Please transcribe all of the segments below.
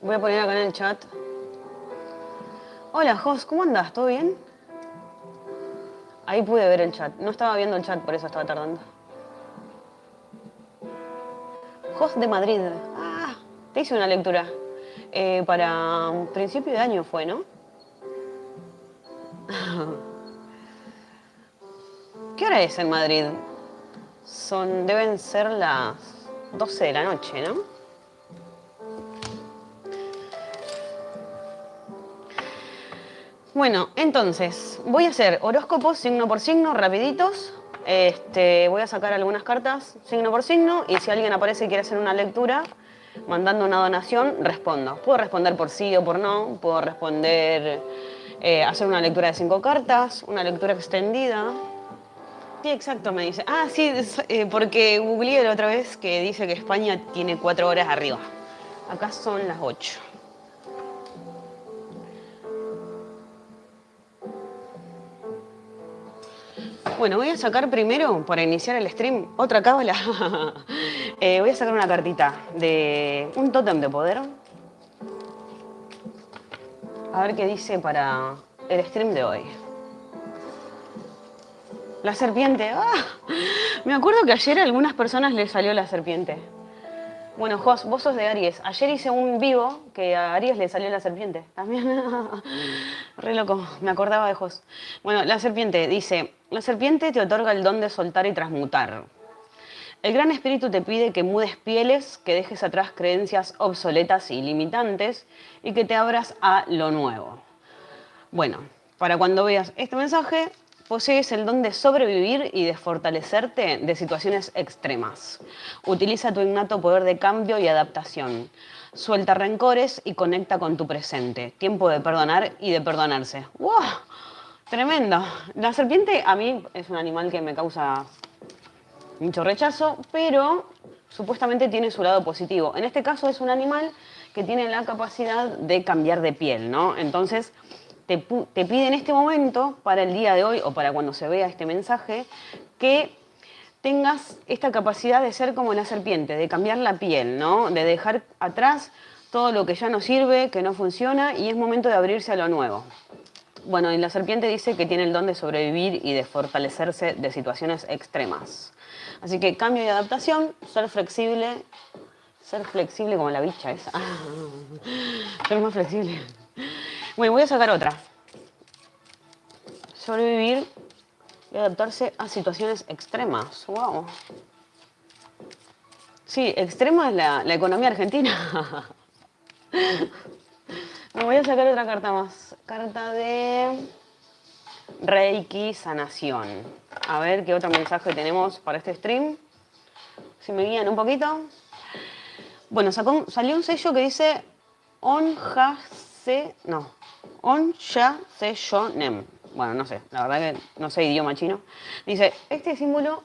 Voy a poner acá en el chat. Hola, Jos, ¿cómo andas? ¿Todo bien? Ahí pude ver el chat. No estaba viendo el chat, por eso estaba tardando. Jos de Madrid. Ah, te hice una lectura. Eh, para principio de año fue, ¿no? ¿Qué hora es en Madrid? Son, deben ser las 12 de la noche, ¿no? Bueno, entonces, voy a hacer horóscopos signo por signo, rapiditos. Este, voy a sacar algunas cartas signo por signo y si alguien aparece y quiere hacer una lectura, mandando una donación, respondo. Puedo responder por sí o por no, puedo responder, eh, hacer una lectura de cinco cartas, una lectura extendida. Sí, exacto, me dice. Ah, sí, eh, porque googleé la otra vez que dice que España tiene cuatro horas arriba. Acá son las ocho. Bueno, voy a sacar primero, para iniciar el stream, otra cábala. Eh, voy a sacar una cartita de un tótem de poder. A ver qué dice para el stream de hoy. La serpiente. ¡Ah! Me acuerdo que ayer a algunas personas les salió la serpiente. Bueno, Jos, vos sos de Aries. Ayer hice un vivo que a Aries le salió la serpiente. También. Re loco, me acordaba de Jos. Bueno, la serpiente dice, la serpiente te otorga el don de soltar y transmutar. El gran espíritu te pide que mudes pieles, que dejes atrás creencias obsoletas y limitantes y que te abras a lo nuevo. Bueno, para cuando veas este mensaje, Posees el don de sobrevivir y de fortalecerte de situaciones extremas. Utiliza tu innato poder de cambio y adaptación. Suelta rencores y conecta con tu presente. Tiempo de perdonar y de perdonarse. ¡Wow! Tremendo. La serpiente a mí es un animal que me causa mucho rechazo, pero supuestamente tiene su lado positivo. En este caso es un animal que tiene la capacidad de cambiar de piel, ¿no? Entonces, te, pide en este momento, para el día de hoy o para cuando se vea este mensaje, que tengas esta capacidad de ser como la serpiente, de cambiar la piel, ¿no? De dejar atrás todo lo que ya no sirve, que no funciona y es momento de abrirse a lo nuevo. Bueno, y la serpiente dice que tiene el don de sobrevivir y de fortalecerse de situaciones extremas. Así que cambio y adaptación, ser flexible, ser flexible como la bicha esa. ser más flexible. Bueno, voy a sacar otra. Sobrevivir y adaptarse a situaciones extremas. Wow. Sí, extrema es la, economía argentina. Me voy a sacar otra carta más. Carta de Reiki Sanación. A ver qué otro mensaje tenemos para este stream. Si me guían un poquito. Bueno, salió un sello que dice Onjase... No, On Ya Se Yo Nem. Bueno, no sé, la verdad que no sé idioma chino. Dice, este símbolo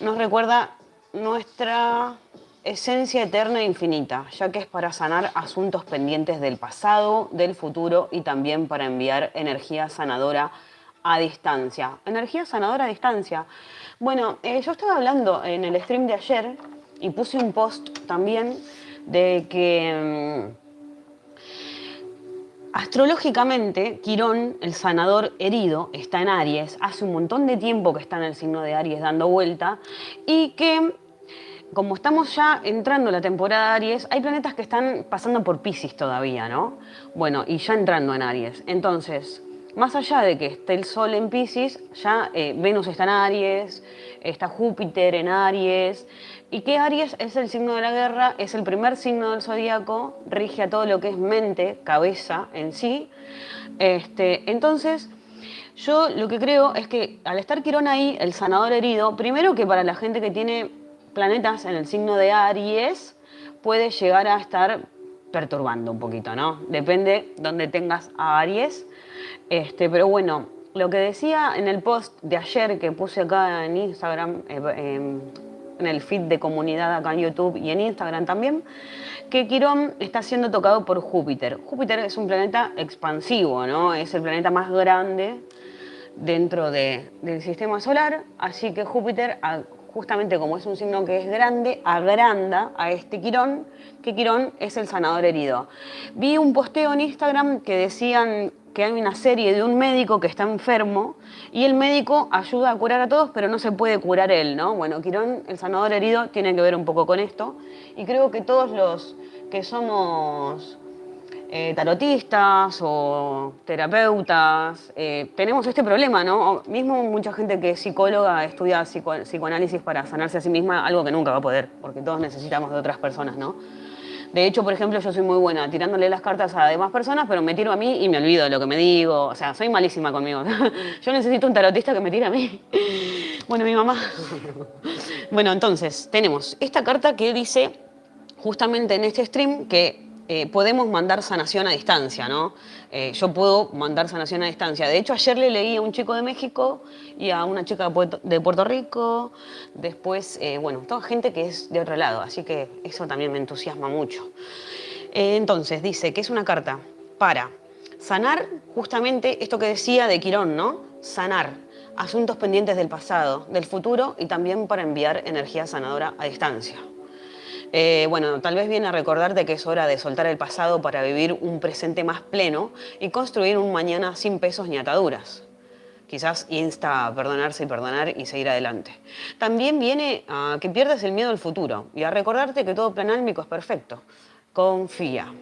nos recuerda nuestra esencia eterna e infinita, ya que es para sanar asuntos pendientes del pasado, del futuro y también para enviar energía sanadora a distancia. Energía sanadora a distancia. Bueno, eh, yo estaba hablando en el stream de ayer y puse un post también de que... Astrológicamente, Quirón, el sanador herido, está en Aries. Hace un montón de tiempo que está en el signo de Aries dando vuelta y que, como estamos ya entrando en la temporada de Aries, hay planetas que están pasando por Pisces todavía, ¿no? Bueno, y ya entrando en Aries. Entonces, más allá de que esté el Sol en Pisces, ya eh, Venus está en Aries, está Júpiter en Aries, y que Aries es el signo de la guerra, es el primer signo del zodíaco, rige a todo lo que es mente, cabeza en sí. Este, entonces, yo lo que creo es que al estar Quirón ahí, el sanador herido, primero que para la gente que tiene planetas en el signo de Aries, puede llegar a estar perturbando un poquito, ¿no? Depende donde tengas a Aries. Este, pero bueno, lo que decía en el post de ayer que puse acá en Instagram, eh, em, en el feed de comunidad acá en YouTube y en Instagram también, que Quirón está siendo tocado por Júpiter. Júpiter es un planeta expansivo, ¿no? Es el planeta más grande dentro del sistema solar, así que Júpiter, justamente como es un signo que es grande, agranda a este Quirón, que Quirón es el sanador herido. Vi un posteo en Instagram que decían que hay una serie de un médico que está enfermo y el médico ayuda a curar a todos, pero no se puede curar él, ¿no? Bueno, Quirón, el sanador herido, tiene que ver un poco con esto y creo que todos los que somos eh, tarotistas o terapeutas, eh, tenemos este problema, ¿no? Mismo mucha gente que es psicóloga estudia psicoanálisis para sanarse a sí misma, algo que nunca va a poder, porque todos necesitamos de otras personas, ¿no? De hecho, por ejemplo, yo soy muy buena tirándole las cartas a demás personas, pero me tiro a mí y me olvido de lo que me digo. O sea, soy malísima conmigo. yo necesito un tarotista que me tire a mí. bueno, mi mamá. bueno, entonces, tenemos esta carta que dice justamente en este stream que eh, podemos mandar sanación a distancia, ¿no? Eh, yo puedo mandar sanación a distancia. De hecho, ayer le leí a un chico de México y a una chica de Puerto Rico, después, eh, bueno, toda gente que es de otro lado, así que eso también me entusiasma mucho. entonces, dice que es una carta para sanar justamente esto que decía de Quirón, ¿no? Sanar asuntos pendientes del pasado, del futuro y también para enviar energía sanadora a distancia. Eh, bueno, tal vez viene a recordarte que es hora de soltar el pasado para vivir un presente más pleno y construir un mañana sin pesos ni ataduras. Quizás insta a perdonarse y perdonar y seguir adelante. También viene a que pierdas el miedo al futuro y a recordarte que todo plan álmico es perfecto. Confía.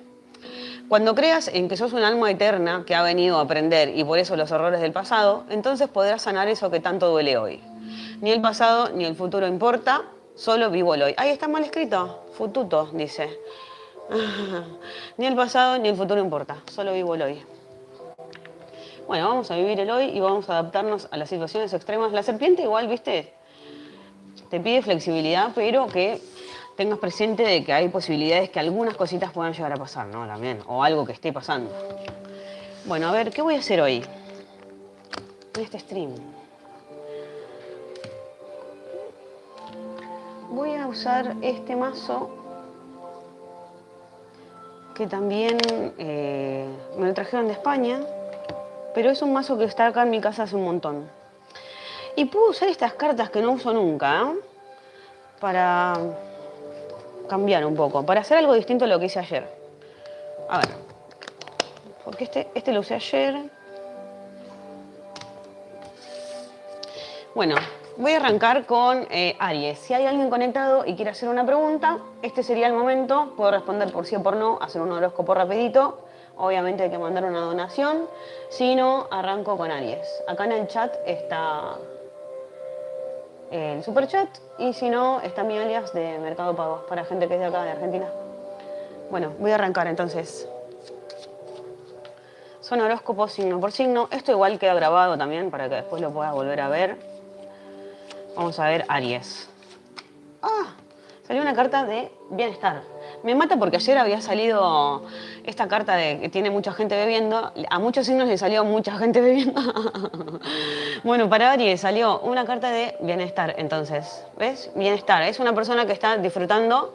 Cuando creas en que sos un alma eterna que ha venido a aprender y por eso los errores del pasado, entonces podrás sanar eso que tanto duele hoy. Ni el pasado ni el futuro importa, Solo vivo el hoy. Ahí está mal escrito. Fututo, dice. ni el pasado ni el futuro importa. Solo vivo el hoy. Bueno, vamos a vivir el hoy y vamos a adaptarnos a las situaciones extremas. La serpiente igual, viste, te pide flexibilidad, pero que tengas presente de que hay posibilidades que algunas cositas puedan llegar a pasar, ¿no? También, o algo que esté pasando. Bueno, a ver, ¿qué voy a hacer hoy? En este stream. Voy a usar este mazo que también eh, me lo trajeron de España, pero es un mazo que está acá en mi casa hace un montón. Y puedo usar estas cartas que no uso nunca, ¿eh? para cambiar un poco, para hacer algo distinto a lo que hice ayer. A ver, porque este, este lo usé ayer. Bueno, Voy a arrancar con eh, Aries. Si hay alguien conectado y quiere hacer una pregunta, este sería el momento. Puedo responder por sí o por no, hacer un horóscopo rapidito. Obviamente hay que mandar una donación. Si no, arranco con Aries. Acá en el chat está el super chat y si no, está mi alias de Mercado Pago para gente que es de acá, de Argentina. Bueno, voy a arrancar entonces. Son horóscopos signo por signo. Esto igual queda grabado también para que después lo puedas volver a ver. Vamos a ver Aries. Ah, salió una carta de bienestar. Me mata porque ayer había salido esta carta de que tiene mucha gente bebiendo. A muchos signos le salió mucha gente bebiendo. bueno, para Aries salió una carta de bienestar, entonces. ¿Ves? Bienestar. Es una persona que está disfrutando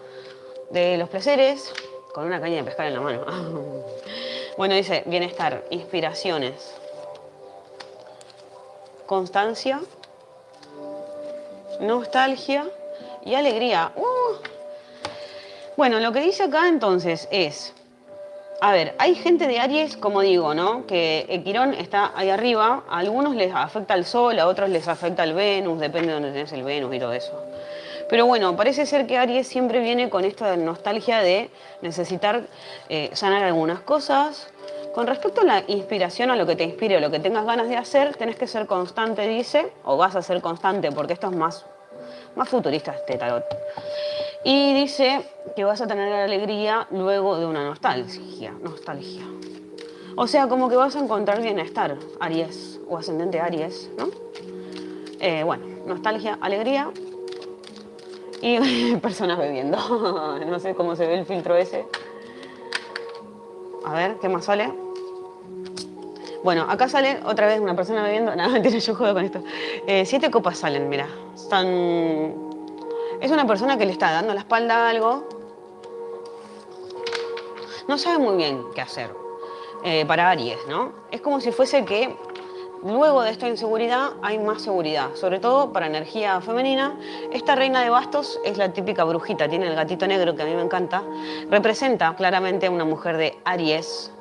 de los placeres con una caña de pescar en la mano. bueno, dice bienestar, inspiraciones, constancia nostalgia y alegría. Uh. Bueno, lo que dice acá entonces es, a ver, hay gente de Aries, como digo, ¿no? Que el Quirón está ahí arriba, a algunos les afecta el Sol, a otros les afecta el Venus, depende de dónde tenés el Venus y todo eso. Pero bueno, parece ser que Aries siempre viene con esta nostalgia de necesitar eh, sanar algunas cosas. Con respecto a la inspiración, a lo que te inspire o lo que tengas ganas de hacer, tenés que ser constante, dice, o vas a ser constante, porque esto es más más futurista este tarot. Y dice que vas a tener alegría luego de una nostalgia. nostalgia. O sea, como que vas a encontrar bienestar, Aries, o ascendente Aries, ¿no? Eh, bueno, nostalgia, alegría y personas bebiendo. no sé cómo se ve el filtro ese. A ver, ¿qué más sale? Bueno, acá sale otra vez una persona bebiendo. Nada, mentira, yo juego con esto. Eh, siete copas salen, mira. Están... Es una persona que le está dando la espalda a algo. No sabe muy bien qué hacer. Eh, para Aries, ¿no? Es como si fuese que luego de esta inseguridad hay más seguridad, sobre todo para energía femenina. Esta reina de bastos es la típica brujita, tiene el gatito negro que a mí me encanta. Representa claramente a una mujer de Aries.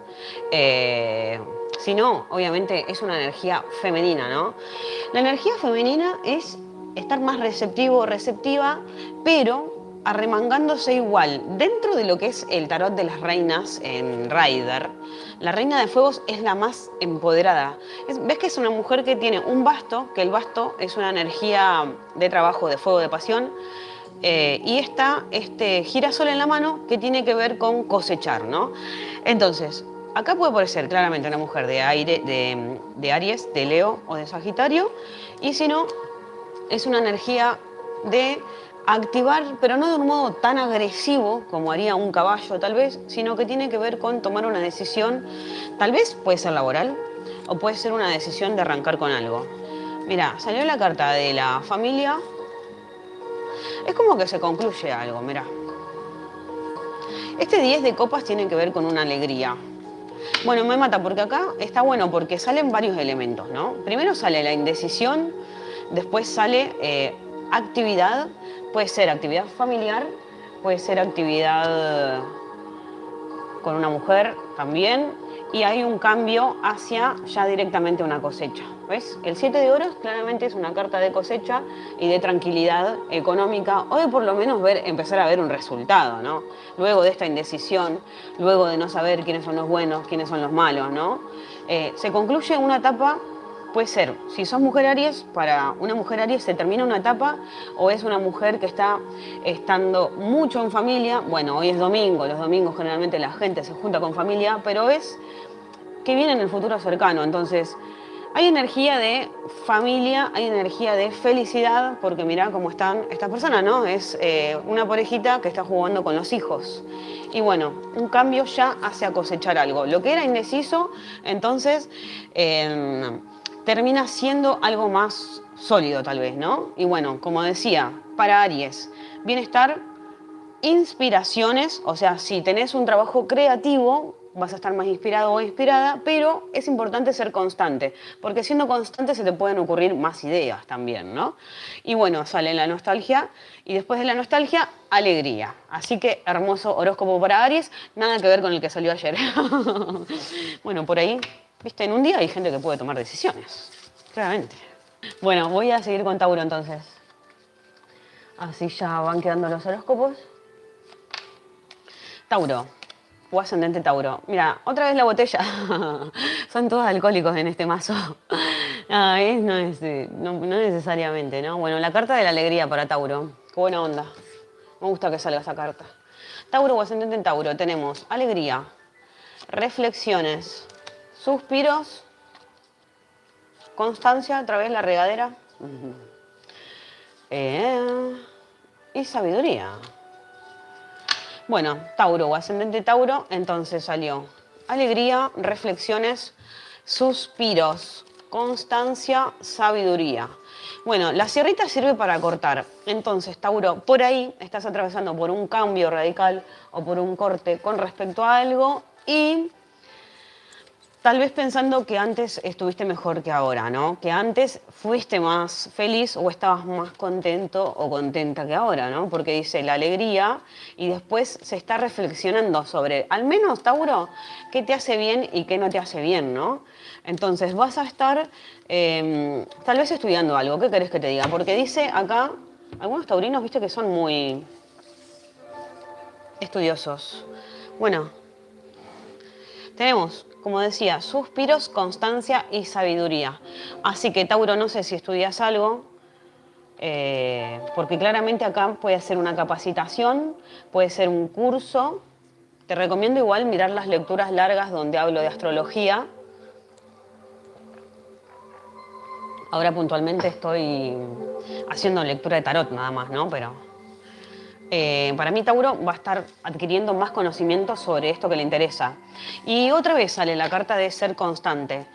Eh, si no, obviamente es una energía femenina, ¿no? La energía femenina es estar más receptivo o receptiva, pero arremangándose igual. Dentro de lo que es el tarot de las reinas en Rider, la reina de fuegos es la más empoderada. Ves que es una mujer que tiene un basto, que el basto es una energía de trabajo, de fuego, de pasión, eh, y está este girasol en la mano que tiene que ver con cosechar, ¿no? Entonces, acá puede parecer claramente una mujer de aire, de, de Aries, de Leo o de Sagitario, y si no, es una energía de activar, pero no de un modo tan agresivo como haría un caballo tal vez, sino que tiene que ver con tomar una decisión, tal vez puede ser laboral o puede ser una decisión de arrancar con algo. Mira, salió la carta de la familia, es como que se concluye algo, mira. Este 10 de copas tiene que ver con una alegría. Bueno, me mata porque acá está bueno porque salen varios elementos, ¿no? Primero sale la indecisión, después sale eh, actividad, puede ser actividad familiar, puede ser actividad con una mujer también, y hay un cambio hacia ya directamente una cosecha. ¿Ves? El 7 de oros claramente es una carta de cosecha y de tranquilidad económica, o de por lo menos ver, empezar a ver un resultado, ¿no? Luego de esta indecisión, luego de no saber quiénes son los buenos, quiénes son los malos, ¿no? Eh, se concluye una etapa puede ser, si sos mujer Aries, para una mujer Aries se termina una etapa o es una mujer que está estando mucho en familia, bueno, hoy es domingo, los domingos generalmente la gente se junta con familia, pero es que viene en el futuro cercano, entonces hay energía de familia, hay energía de felicidad, porque mirá cómo están estas personas, ¿no? Es eh, una parejita que está jugando con los hijos. Y bueno, un cambio ya hace cosechar algo. Lo que era indeciso, entonces... Eh, termina siendo algo más sólido tal vez, ¿no? Y bueno, como decía, para Aries, bienestar, inspiraciones, o sea, si tenés un trabajo creativo, vas a estar más inspirado o inspirada, pero es importante ser constante, porque siendo constante se te pueden ocurrir más ideas también, ¿no? Y bueno, sale la nostalgia y después de la nostalgia, alegría. Así que hermoso horóscopo para Aries, nada que ver con el que salió ayer. bueno, por ahí Viste, en un día hay gente que puede tomar decisiones, claramente. Bueno, voy a seguir con Tauro entonces. Así ya van quedando los horóscopos. Tauro, o ascendente Tauro. Mira, otra vez la botella. Son todos alcohólicos en este mazo. no, es, no, no, necesariamente, ¿no? Bueno, la carta de la alegría para Tauro. Qué buena onda. Me gusta que salga esa carta. Tauro o ascendente en Tauro tenemos alegría, reflexiones, Suspiros. Constancia a través de la regadera. Eh, y sabiduría. Bueno, Tauro ascendente Tauro, entonces salió alegría, reflexiones, suspiros, constancia, sabiduría. Bueno, la sierrita sirve para cortar. Entonces, Tauro, por ahí estás atravesando por un cambio radical o por un corte con respecto a algo y Tal vez pensando que antes estuviste mejor que ahora, ¿no? Que antes fuiste más feliz o estabas más contento o contenta que ahora, ¿no? Porque dice la alegría y después se está reflexionando sobre, al menos, Tauro, qué te hace bien y qué no te hace bien, ¿no? Entonces vas a estar em, tal vez estudiando algo, ¿qué querés que te diga? Porque dice acá, algunos taurinos, viste que son muy estudiosos. Bueno, tenemos como decía, suspiros, constancia y sabiduría. Así que Tauro, no sé si estudias algo, eh, porque claramente acá puede ser una capacitación, puede ser un curso. Te recomiendo igual mirar las lecturas largas donde hablo de astrología. Ahora puntualmente estoy haciendo lectura de tarot nada más, ¿no? Pero eh, para mí Tauro va a estar adquiriendo más conocimiento sobre esto que le interesa. Y otra vez sale la carta de ser constante.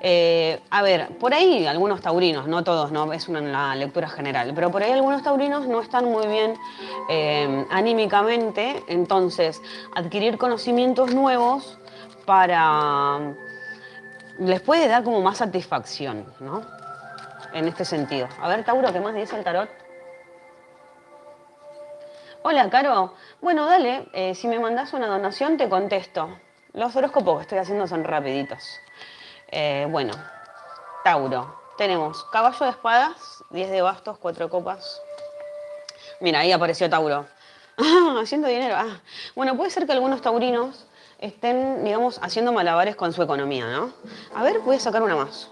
Eh, a ver, por ahí algunos taurinos, no todos, no es una lectura general, pero por ahí algunos taurinos no están muy bien eh, anímicamente, entonces adquirir conocimientos nuevos para les puede dar como más satisfacción, ¿no? En este sentido. A ver, Tauro, ¿qué más dice el tarot? Hola, Caro. Bueno, dale, eh, si me mandas una donación te contesto. Los horóscopos que estoy haciendo son rapiditos. Eh, bueno, Tauro. Tenemos caballo de espadas, 10 de bastos, 4 copas. Mira, ahí apareció Tauro. haciendo dinero. Ah. Bueno, puede ser que algunos taurinos estén, digamos, haciendo malabares con su economía, ¿no? A ver, voy a sacar una más.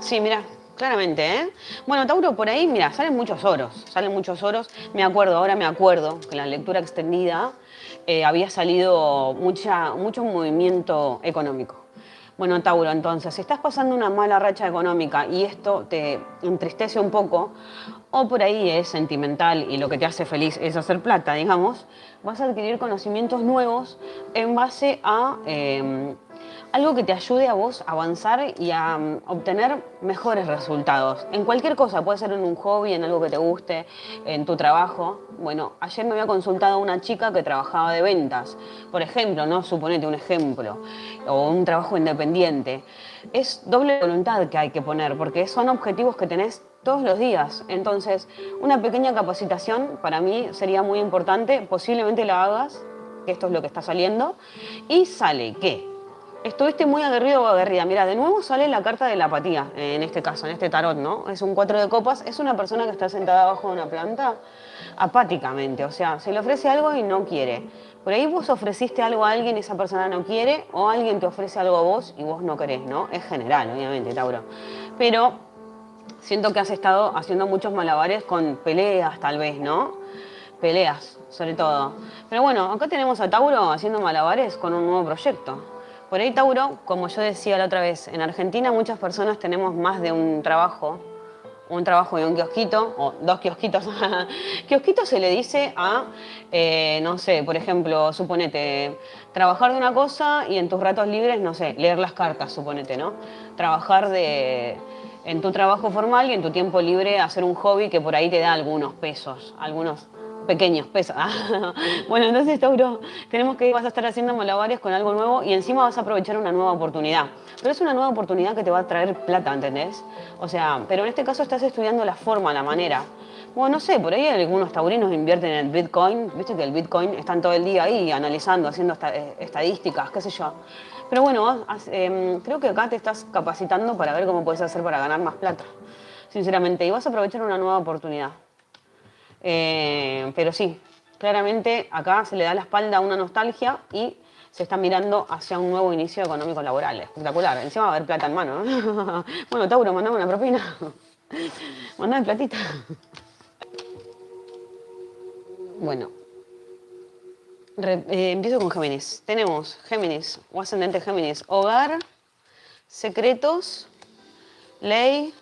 Sí, mira, claramente, ¿eh? Bueno, Tauro, por ahí, mira, salen muchos oros, salen muchos oros. Me acuerdo, ahora me acuerdo que en la lectura extendida eh, había salido mucha, mucho movimiento económico. Bueno, Tauro, entonces, si estás pasando una mala racha económica y esto te entristece un poco, o por ahí es sentimental y lo que te hace feliz es hacer plata, digamos, vas a adquirir conocimientos nuevos en base a em, algo que te ayude a vos a avanzar y a mm, obtener mejores resultados. En cualquier cosa, puede ser en un hobby, en algo que te guste, en tu trabajo. Bueno, ayer me había consultado una chica que trabajaba de ventas, por ejemplo, ¿no? Suponete un ejemplo, o un trabajo independiente. Es doble voluntad que hay que poner, porque son objetivos que tenés todos los días. Entonces, una pequeña capacitación para mí sería muy importante, posiblemente la hagas, que esto es lo que está saliendo, y sale que estuviste muy aguerrido o aguerrida. Mira, de nuevo sale la carta de la apatía, en este caso, en este tarot, ¿no? Es un cuatro de copas, es una persona que está sentada abajo de una planta apáticamente, o sea, se le ofrece algo y no quiere. Por ahí vos ofreciste algo a alguien y esa persona no quiere, o alguien te ofrece algo a vos y vos no querés, ¿no? Es general, obviamente, Tauro. Pero siento que has estado haciendo muchos malabares con peleas, tal vez, ¿no? Peleas, sobre todo. Pero bueno, acá tenemos a Tauro haciendo malabares con un nuevo proyecto. Por ahí, Tauro, como yo decía la otra vez, en Argentina muchas personas tenemos más de un trabajo, un trabajo de un kiosquito, o dos kiosquitos. kiosquito se le dice a, eh, no sé, por ejemplo, suponete, trabajar de una cosa y en tus ratos libres, no sé, leer las cartas, suponete, ¿no? Trabajar de, en tu trabajo formal y en tu tiempo libre hacer un hobby que por ahí te da algunos pesos, algunos pequeños pesos. bueno, entonces, Tauro, tenemos que vas a estar haciendo malabares con algo nuevo y encima vas a aprovechar una nueva oportunidad. Pero es una nueva oportunidad que te va a traer plata, ¿entendés? O sea, pero en este caso estás estudiando la forma, la manera. Bueno, no sé, por ahí algunos taurinos invierten en el Bitcoin. Viste que el Bitcoin están todo el día ahí analizando, haciendo eh, estadísticas, qué sé yo. Pero bueno, em, creo que acá te estás capacitando para ver cómo puedes hacer para ganar más plata. Sinceramente, y vas a aprovechar una nueva oportunidad. Eh, pero sí, claramente acá se le da la espalda a una nostalgia y se está mirando hacia un nuevo inicio económico laboral. Espectacular. Encima va a haber plata en mano. bueno, Tauro, mandame una propina. mandame platita. bueno. Eh, empiezo con Géminis. Tenemos Géminis o ascendente Géminis. Hogar, secretos, ley,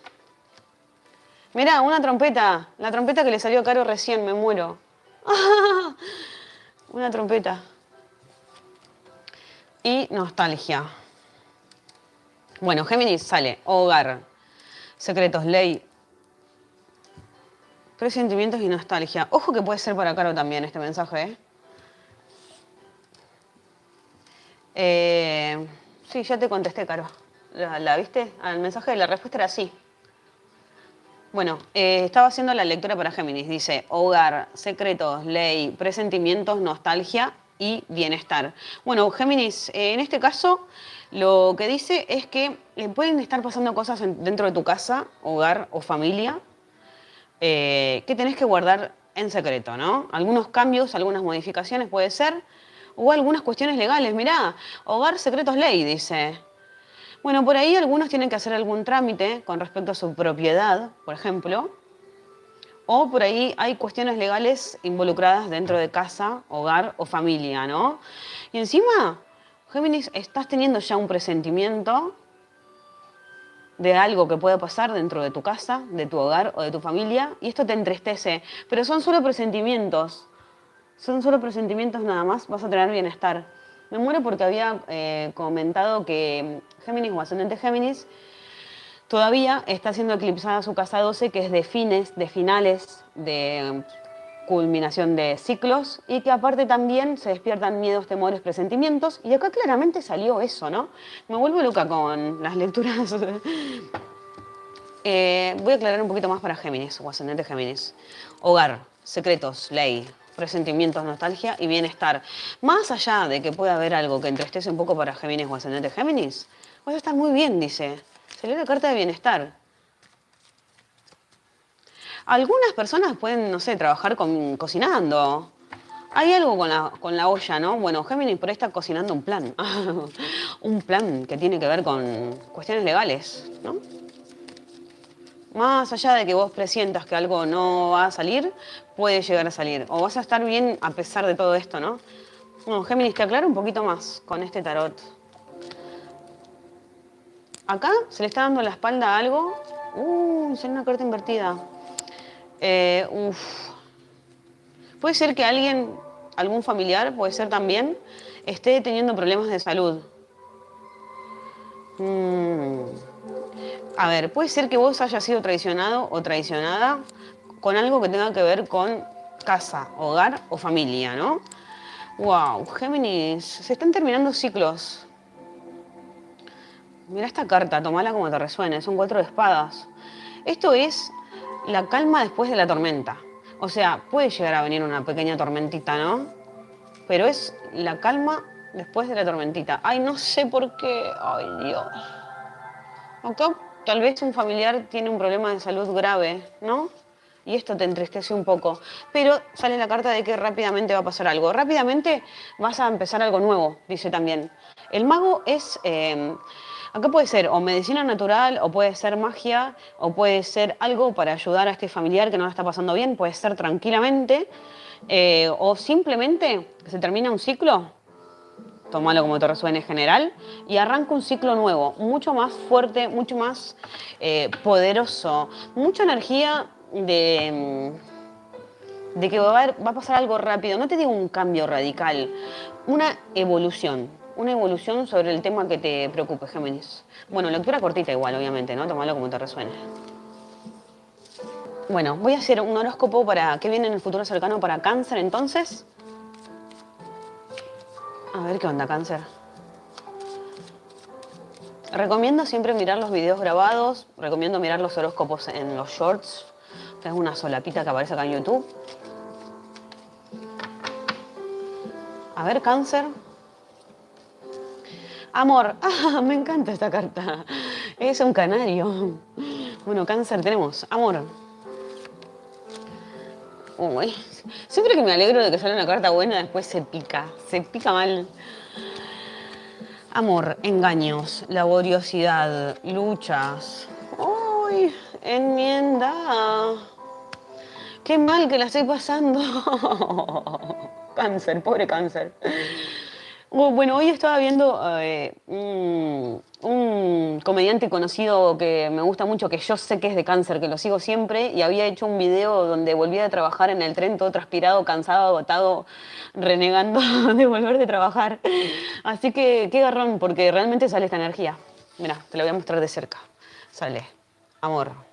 Mirá, una trompeta. La trompeta que le salió caro recién, me muero. una trompeta. Y nostalgia. Bueno, Géminis sale. Hogar. Secretos, ley. Presentimientos y nostalgia. Ojo que puede ser para Caro también este mensaje, ¿eh? eh sí, ya te contesté, Caro. ¿La, ¿La, viste? Al mensaje de la respuesta era sí. Bueno, eh, estaba haciendo la lectura para Géminis. Dice, hogar, secretos, ley, presentimientos, nostalgia y bienestar. Bueno, Géminis, eh, en este caso, lo que dice es que eh, pueden estar pasando cosas dentro de tu casa, hogar o familia, que tenés que guardar en secreto, ¿no? Algunos cambios, algunas modificaciones puede ser, o algunas cuestiones legales. Mirá, hogar, secretos, ley, dice. Bueno, por ahí algunos tienen que hacer algún trámite con respecto a su propiedad, por ejemplo, o por ahí hay cuestiones legales involucradas dentro de casa, hogar o familia, ¿no? Y encima, Géminis, estás teniendo ya un presentimiento de algo que puede pasar dentro de tu casa, de tu hogar o de tu familia, y esto te entristece, pero son solo presentimientos, son solo presentimientos nada más, vas a tener bienestar. Me muero porque había eh, comentado que Géminis o ascendente Géminis todavía está siendo eclipsada su casa 12, que es de fines, de finales, de culminación de ciclos y que aparte también se despiertan miedos, temores, presentimientos. Y acá claramente salió eso, ¿no? Me vuelvo loca con las lecturas. Eh, voy a aclarar un poquito más para Géminis o ascendente Géminis. Hogar, secretos, ley, presentimientos, nostalgia y bienestar. Más allá de que pueda haber algo que entristece un poco para Géminis o ascendente Géminis, vas a muy bien, dice. Salió la carta de bienestar. Algunas personas pueden, no sé, trabajar con, cocinando. Hay algo con la, con la olla, ¿no? Bueno, Géminis por ahí está cocinando un plan. un plan que tiene que ver con cuestiones legales, ¿no? Más allá de que vos presientas que algo no va a salir, puede llegar a salir. O vas a estar bien a pesar de todo esto, ¿no? No, Géminis, te aclaro un poquito más con este tarot. Acá se le está dando la espalda a algo. Uh, sale una carta invertida. Eh, puede ser que alguien, algún familiar, puede ser también, esté teniendo problemas de salud. Mm. A ver, puede ser que vos hayas sido traicionado o traicionada con algo que tenga que ver con casa, hogar o familia, ¿no? Wow, Géminis, se están terminando ciclos. Mira esta carta, tomala como te resuene, son cuatro de espadas. Esto es la calma después de la tormenta. O sea, puede llegar a venir una pequeña tormentita, ¿no? Pero es la calma después de la tormentita. Ay, no sé por qué. Ay, Dios. Acá tal vez un familiar tiene un problema de salud grave, ¿no? Y esto te entristece un poco. Pero sale la carta de que rápidamente va a pasar algo. Rápidamente vas a empezar algo nuevo, dice también. El mago es... Eh, Acá puede ser o medicina natural, o puede ser magia, o puede ser algo para ayudar a este familiar que no lo está pasando bien, puede ser tranquilamente, eh, o simplemente se termina un ciclo, tomalo como te resuene general, y arranca un ciclo nuevo, mucho más fuerte, mucho más eh, poderoso, mucha energía de, mm, de que va a pasar algo rápido, no te digo un cambio radical, una evolución una evolución sobre el tema que te preocupe, Géminis. Bueno, lectura cortita igual, obviamente, ¿no? Tómalo como te resuene. Bueno, voy a hacer un horóscopo para qué viene en el futuro cercano para cáncer, entonces. A ver qué onda, cáncer. Recomiendo siempre mirar los videos grabados, recomiendo mirar los horóscopos en los shorts, es una solapita que aparece acá en YouTube. A ver, cáncer. Amor, ah, me encanta esta carta. Es un canario. Bueno, cáncer tenemos. Amor. Uy, siempre que me alegro de que sale una carta buena, después se pica. Se pica mal. Amor, engaños, laboriosidad, luchas. Uy, enmienda. Qué mal que la estoy pasando. cáncer, pobre cáncer. Bueno, hoy estaba viendo eh, un, comediante conocido que me gusta mucho, que yo sé que es de cáncer, que lo sigo siempre, y había hecho un video donde volvía a trabajar en el tren todo transpirado, cansado, agotado, renegando de volver de trabajar. Así que qué garrón, porque realmente sale esta energía. Mira, te la voy a mostrar de cerca. Sale, amor.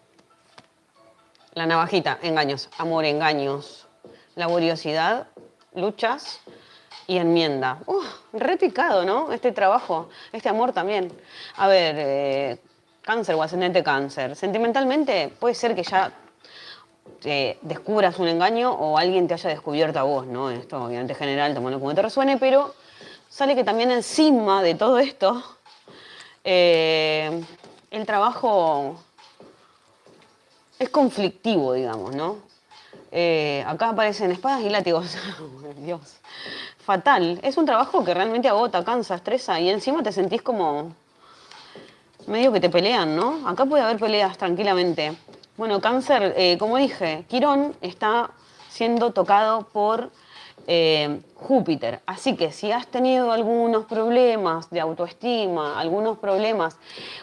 La navajita, engaños, amor, engaños. Laboriosidad, luchas, y enmienda. Repicado, ¿no? Este trabajo, este amor también. A ver, eh, cáncer o ascendente cáncer. Sentimentalmente puede ser que ya descubras un engaño o alguien te haya descubierto a vos, ¿no? Esto obviamente general, tomando como te resuene, pero sale que también encima de todo esto, eh, el trabajo es conflictivo, digamos, ¿no? Eh, acá aparecen espadas y látigos. Dios fatal. Es un trabajo que realmente agota, cansa, estresa y encima te sentís como medio que te pelean, ¿no? Acá puede haber peleas tranquilamente. Bueno, cáncer, eh, como dije, Quirón está siendo tocado por eh, Júpiter. Así que si has tenido algunos problemas de autoestima, algunos problemas,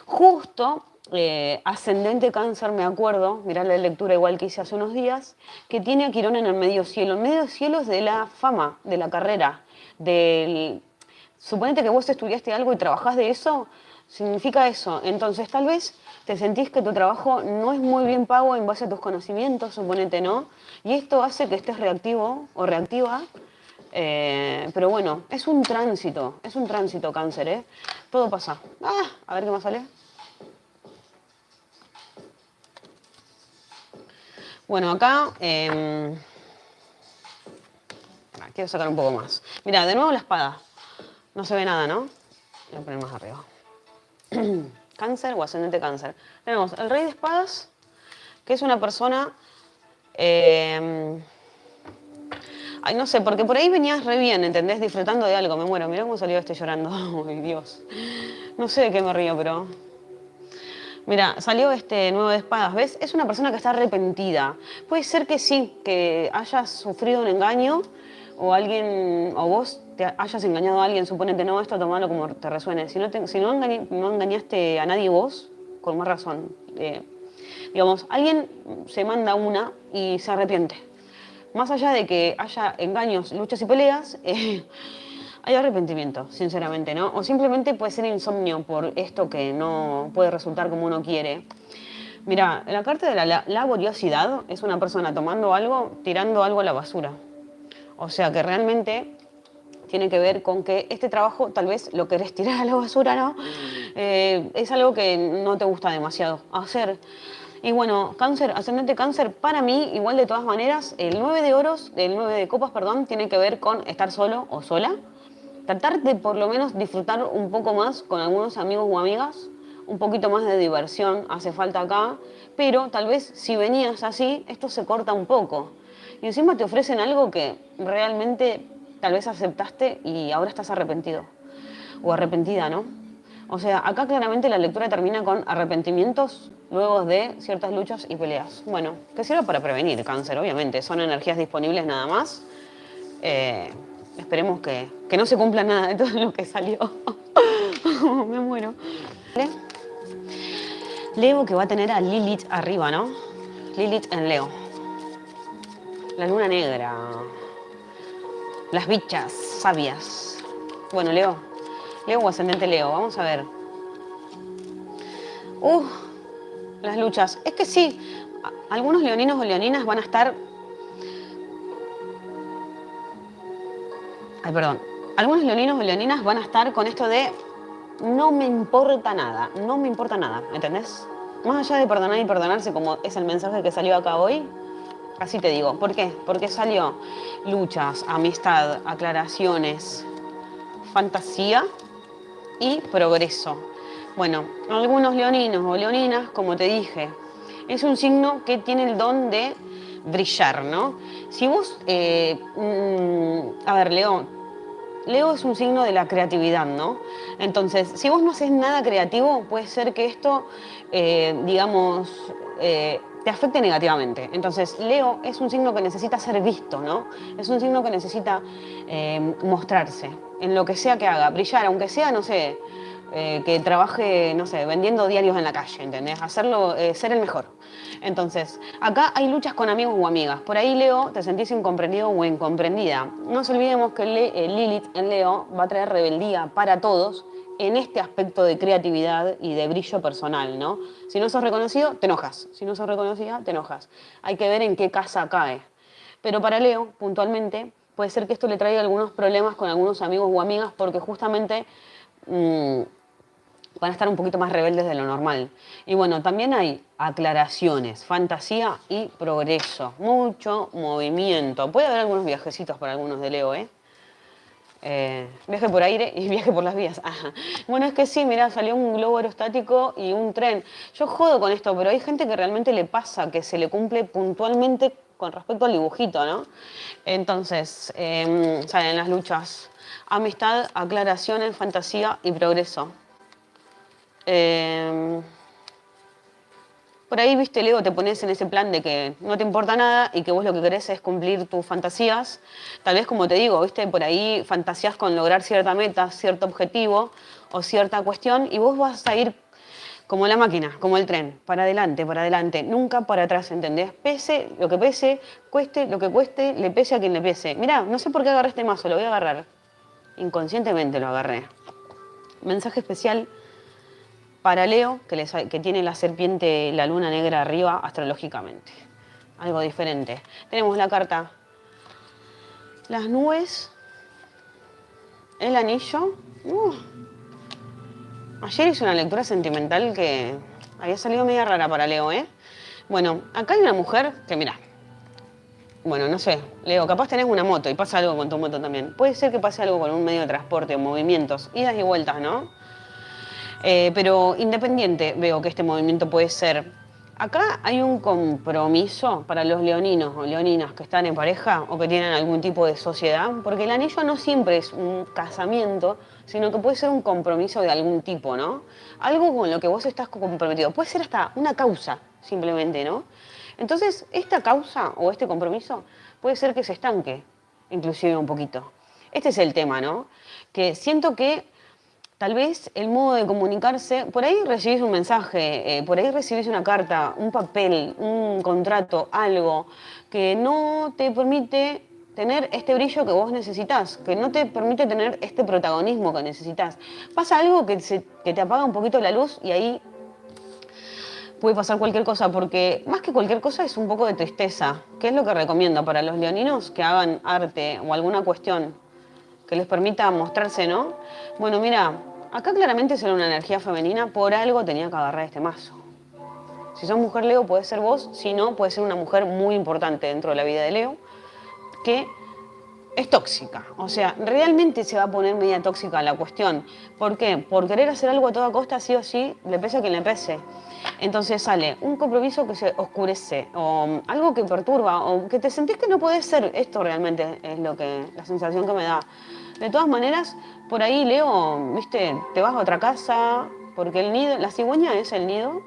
justo eh, ascendente cáncer, me acuerdo, mirá la lectura igual que hice hace unos días, que tiene a Quirón en el medio cielo. El medio cielo es de la fama, de la carrera, del... Suponete que vos estudiaste algo y trabajás de eso, Significa eso. Entonces, tal vez te sentís que tu trabajo no es muy bien pago en base a tus conocimientos, suponete, ¿no? Y esto hace que estés reactivo o reactiva. Eh, pero bueno, es un tránsito, es un tránsito cáncer, ¿eh? Todo pasa. Ah, a ver qué más sale. Bueno, acá... Em, quiero sacar un poco más. Mira, de nuevo la espada. No se ve nada, ¿no? Voy a poner más arriba. cáncer o ascendente cáncer. Tenemos el rey de espadas, que es una persona... Em, ay, no sé, porque por ahí venías re bien, ¿entendés? Disfrutando de algo. Me muero, mira cómo salió este llorando. Ay, Dios. No sé de qué me río, pero Mira, salió este nuevo de espadas, ¿ves? Es una persona que está arrepentida. Puede ser que sí, que hayas sufrido un engaño o alguien, o vos te hayas engañado a alguien, suponete, no, esto tomalo como te resuene. Si no, si no, engañaste a nadie vos, con más razón. Eh, digamos, alguien se manda una y se arrepiente. Más allá de que haya engaños, luchas y peleas, eh, hay arrepentimiento, sinceramente, ¿no? O simplemente puede ser insomnio por esto que no puede resultar como uno quiere. Mira, la carta de la laboriosidad es una persona tomando algo, tirando algo a la basura. O sea que realmente tiene que ver con que este trabajo tal vez lo querés tirar a la basura, ¿no? Eh, es algo que no te gusta demasiado hacer. Y bueno, cáncer, ascendente cáncer, para mí, igual de todas maneras, el 9 de oros, el 9 de copas, perdón, tiene que ver con estar solo o sola tratar de por lo menos disfrutar un poco más con algunos amigos o amigas, un poquito más de diversión hace falta acá, pero tal vez si venías así, esto se corta un poco. Y encima te ofrecen algo que realmente tal vez aceptaste y ahora estás arrepentido o arrepentida, ¿no? O sea, acá claramente la lectura termina con arrepentimientos luego de ciertas luchas y peleas. Bueno, que sirve para prevenir cáncer, obviamente. Son energías disponibles nada más. Eh, Esperemos que, no se cumpla nada de todo lo que salió. Me muero. Leo que va a tener a Lilith arriba, ¿no? Lilith en Leo. La luna negra. Las bichas sabias. Bueno, Leo. Leo o ascendente Leo. Vamos a ver. Uh, las luchas. Es que sí, algunos leoninos o leoninas van a estar perdón, algunos leoninos o leoninas van a estar con esto de no me importa nada, no me importa nada, ¿entendés? Más allá de perdonar y perdonarse, como es el mensaje que salió acá hoy, así te digo. ¿Por qué? Porque salió luchas, amistad, aclaraciones, fantasía y progreso. Bueno, algunos leoninos o leoninas, como te dije, es un signo que tiene el don de brillar, ¿no? Si vos, eh, mm, a ver, León, Leo es un signo de la creatividad, ¿no? Entonces, si vos no haces nada creativo, puede ser que esto, eh, digamos, eh, te afecte negativamente. Entonces, Leo es un signo que necesita ser visto, ¿no? Es un signo que necesita eh, mostrarse en lo que sea que haga, brillar, aunque sea, no sé, que trabaje, no sé, vendiendo diarios en la calle, ¿entendés? Hacerlo, ser el mejor. Entonces, acá hay luchas con amigos o amigas. Por ahí, Leo, te sentís incomprendido o incomprendida. No nos olvidemos que eh, Lilith en Leo va a traer rebeldía para todos en este aspecto de creatividad y de brillo personal, ¿no? Si no sos reconocido, te enojas. Si no sos reconocida, te enojas. Hay que ver en qué casa cae. Pero para Leo, puntualmente, puede ser que esto le traiga algunos problemas con algunos amigos o amigas porque justamente... Mm, van a estar un poquito más rebeldes de lo normal. Y bueno, también hay aclaraciones, fantasía y progreso. Mucho movimiento. Puede haber algunos viajecitos para algunos de Leo, ¿eh? eh viaje por aire y viaje por las vías. Bueno, es que sí, mira, salió un globo aerostático y un tren. Yo jodo con esto, pero hay gente que realmente le pasa, que se le cumple puntualmente con respecto al dibujito, ¿no? Entonces, em, salen las luchas. Amistad, aclaraciones, fantasía y progreso. Em, por ahí, viste, Leo, te pones en ese plan de que no te importa nada y que vos lo que querés es cumplir tus fantasías. Tal vez, como te digo, viste, por ahí fantasías con lograr cierta meta, cierto objetivo o cierta cuestión y vos vas a ir como la máquina, como el tren, para adelante, para adelante, nunca para atrás, ¿entendés? Pese lo que pese, cueste lo que cueste, le pese a quien le pese. Mirá, no sé por qué agarré este mazo, lo voy a agarrar. Inconscientemente lo agarré. Mensaje especial para Leo, que, tiene la serpiente, la luna negra arriba astrológicamente. Algo diferente. Tenemos la carta las nubes, el anillo. Uh. Ayer hice una lectura sentimental que había salido media rara para Leo, ¿eh? Bueno, acá hay una mujer que, mira, bueno, no sé, Leo, capaz tenés una moto y pasa algo con tu moto también. Puede ser que pase algo con un medio de transporte o movimientos, idas y vueltas, ¿no? Eh, pero independiente veo que este movimiento puede ser Acá hay un compromiso para los leoninos o leoninas que están en pareja o que tienen algún tipo de sociedad, porque el anillo no siempre es un casamiento, sino que puede ser un compromiso de algún tipo, ¿no? Algo con lo que vos estás comprometido. Puede ser hasta una causa, simplemente, ¿no? Entonces, esta causa o este compromiso puede ser que se estanque, inclusive un poquito. Este es el tema, ¿no? Que siento que Tal vez el modo de comunicarse, por ahí recibís un mensaje, eh, por ahí recibís una carta, un papel, un contrato, algo que no te permite tener este brillo que vos necesitas, que no te permite tener este protagonismo que necesitas. Pasa algo que, que te apaga un poquito la luz y ahí puede pasar cualquier cosa, porque más que cualquier cosa es un poco de tristeza. ¿Qué es lo que recomiendo para los leoninos? Que hagan arte o alguna cuestión que les permita mostrarse, ¿no? Bueno, mira, acá claramente será una energía femenina, por algo tenía que agarrar este mazo. Si sos mujer Leo, puede ser vos, si no, puede ser una mujer muy importante dentro de la vida de Leo, que es tóxica. O sea, realmente se va a poner media tóxica la cuestión. ¿Por qué? Por querer hacer algo a toda costa, sí o sí, le pese a quien le pese. Entonces sale un compromiso que se oscurece, o algo que perturba, o que te sentís que no puede ser. Esto realmente es lo que, la sensación que me da. De todas maneras, por ahí Leo, viste, te vas a otra casa, porque el nido, la cigüeña es el nido,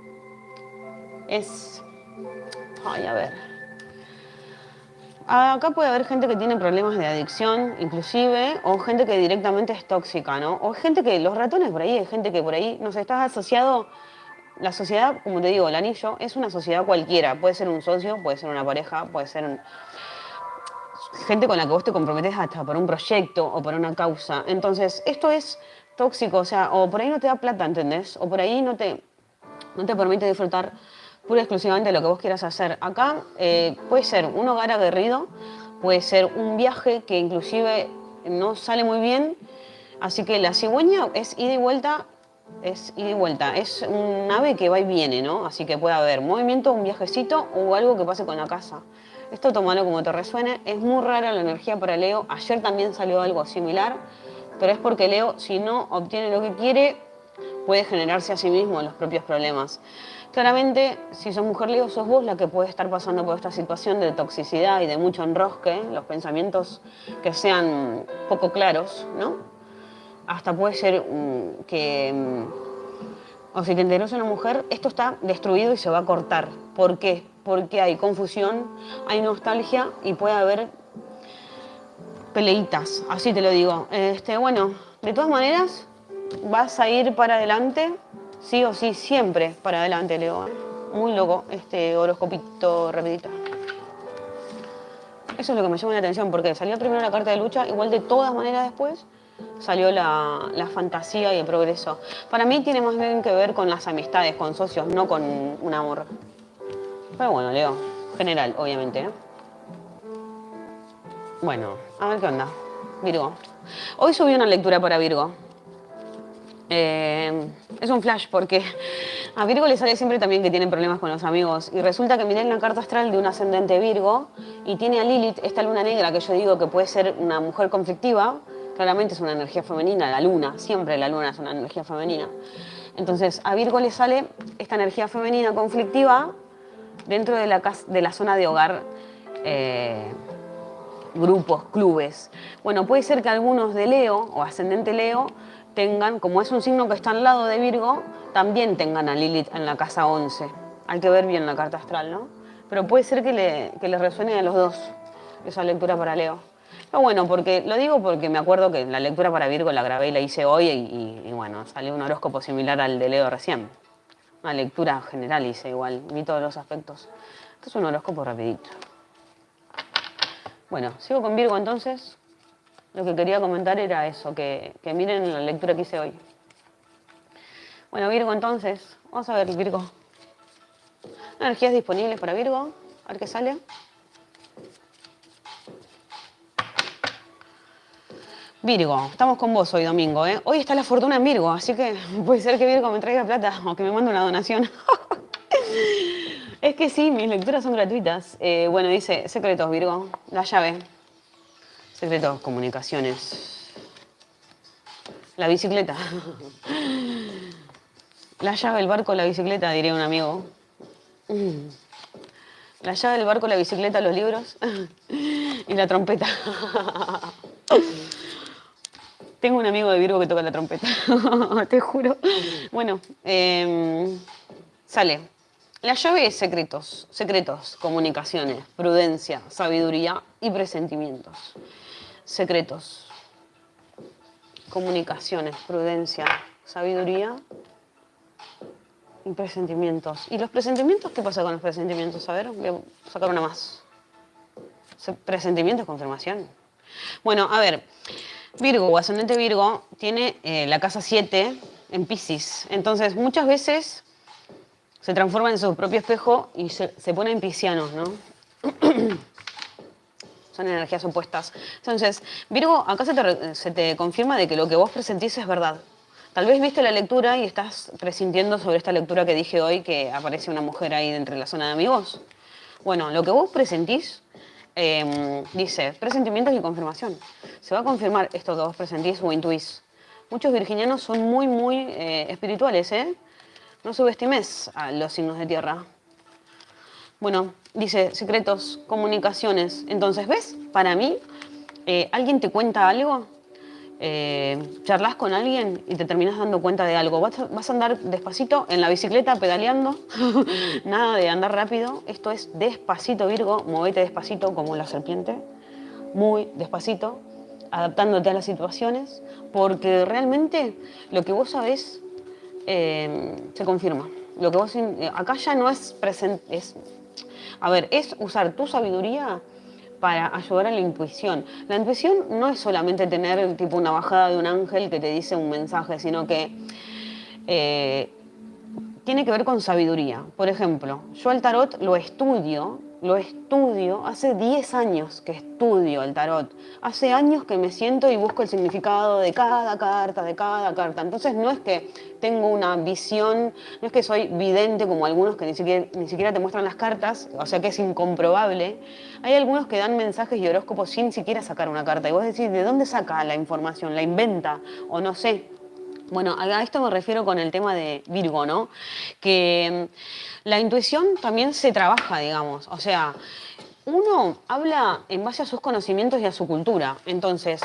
es, ay, a ver, acá puede haber gente que tiene problemas de adicción, inclusive, o gente que directamente es tóxica, ¿no? O gente que, los ratones por ahí, hay gente que por ahí, no sé, estás asociado, la sociedad, como te digo, el anillo, es una sociedad cualquiera, puede ser un socio, puede ser una pareja, puede ser un, gente con la que vos te comprometes hasta por un proyecto o por una causa. Entonces, esto es tóxico, o sea, o por ahí no te da plata, ¿entendés? O por ahí no te, no te permite disfrutar pura y exclusivamente lo que vos quieras hacer. Acá eh, puede ser un hogar aguerrido, puede ser un viaje que inclusive no sale muy bien, así que la cigüeña es ida y vuelta, es ida y vuelta, es un ave que va y viene, ¿no? Así que puede haber movimiento, un viajecito o algo que pase con la casa. Esto tómalo como te resuene. Es muy rara la energía para Leo. Ayer también salió algo similar, pero es porque Leo, si no obtiene lo que quiere, puede generarse a sí mismo los propios problemas. Claramente, si sos mujer Leo, sos vos la que puede estar pasando por esta situación de toxicidad y de mucho enrosque, los pensamientos que sean poco claros, ¿no? Hasta puede ser mm, que, mm, o si te interesa una mujer, esto está destruido y se va a cortar. ¿Por qué? porque hay confusión, hay nostalgia y puede haber peleitas, así te lo digo. Este, bueno, de todas maneras, vas a ir para adelante, sí o sí, siempre para adelante, Leo. Muy loco este horoscopito rapidito. Eso es lo que me llama la atención, porque salió primero la carta de lucha, igual de todas maneras después salió la, la, fantasía y el progreso. Para mí tiene más bien que ver con las amistades, con socios, no con un amor. Pero bueno, Leo, general, obviamente. ¿eh? Bueno, a ver qué onda. Virgo. Hoy subí una lectura para Virgo. Eh, es un flash porque a Virgo le sale siempre también que tiene problemas con los amigos. Y resulta que miré en la carta astral de un ascendente Virgo y tiene a Lilith, esta luna negra que yo digo que puede ser una mujer conflictiva. Claramente es una energía femenina, la luna, siempre la luna es una energía femenina. Entonces a Virgo le sale esta energía femenina conflictiva dentro de la, de la zona de hogar, eh, grupos, clubes. Bueno, puede ser que algunos de Leo o ascendente Leo tengan, como es un signo que está al lado de Virgo, también tengan a Lilith en la casa 11. Hay que ver bien la carta astral, ¿no? Pero puede ser que le, que resuene a los dos esa lectura para Leo. Pero bueno, porque, lo digo porque me acuerdo que la lectura para Virgo la grabé y la hice hoy y, bueno, salió un horóscopo similar al de Leo recién. Una lectura general hice igual, vi todos los aspectos. Esto es un horóscopo rapidito. Bueno, sigo con Virgo entonces. Lo que quería comentar era eso, que, miren la lectura que hice hoy. Bueno, Virgo, entonces, vamos a ver, Virgo. Energías disponibles para Virgo, a ver qué sale. Virgo, estamos con vos hoy domingo, ¿eh? Hoy está la fortuna en Virgo, así que puede ser que Virgo me traiga plata o que me mande una donación. es que sí, mis lecturas son gratuitas. Eh, bueno, dice, secretos, Virgo, la llave. Secretos, comunicaciones. La bicicleta. la llave, el barco, la bicicleta, diría un amigo. La llave del barco, la bicicleta, los libros y la trompeta. Tengo un amigo de Virgo que toca la trompeta, te juro. Bueno, em, sale. La llave es secretos, secretos, comunicaciones, prudencia, sabiduría y presentimientos. Secretos, comunicaciones, prudencia, sabiduría y presentimientos. ¿Y los presentimientos? ¿Qué pasa con los presentimientos? A ver, voy a sacar una más. Presentimientos, confirmación. Bueno, a ver, Virgo o ascendente Virgo tiene eh, la casa 7 en Pisces. Entonces, muchas veces se transforma en su propio espejo y se, pone en piscianos, ¿no? Son energías opuestas. Entonces, Virgo, acá se te, se te confirma de que lo que vos presentís es verdad. Tal vez viste la lectura y estás presintiendo sobre esta lectura que dije hoy que aparece una mujer ahí entre la zona de amigos. Bueno, lo que vos presentís Em, dice, presentimientos y confirmación. Se va a confirmar esto que vos presentís o intuís. Muchos virginianos son muy, muy eh, espirituales, ¿eh? No subestimes a los signos de tierra. Bueno, dice, secretos, comunicaciones. Entonces, ¿ves? Para mí, eh, alguien te cuenta algo eh, charlas con alguien y te terminas dando cuenta de algo. Vas a, andar despacito en la bicicleta pedaleando, nada de andar rápido. Esto es despacito, Virgo, movete despacito como la serpiente, muy despacito, adaptándote a las situaciones, porque realmente lo que vos sabés eh, se confirma. Lo que vos, eh, acá ya no es presente, es, a ver, es usar tu sabiduría para ayudar a la intuición. La intuición no es solamente tener tipo una bajada de un ángel que te dice un mensaje, sino que eh, tiene que ver con sabiduría. Por ejemplo, yo el tarot lo estudio lo estudio, hace 10 años que estudio el tarot, hace años que me siento y busco el significado de cada carta, de cada carta. Entonces no es que tengo una visión, no es que soy vidente como algunos que ni siquiera, ni siquiera te muestran las cartas, o sea que es incomprobable. Hay algunos que dan mensajes y horóscopos sin siquiera sacar una carta. Y vos decís, ¿de dónde saca la información? ¿La inventa? O no sé. Bueno, a esto me refiero con el tema de Virgo, ¿no? Que mm, la intuición también se trabaja, digamos. O sea, uno habla en base a sus conocimientos y a su cultura. Entonces,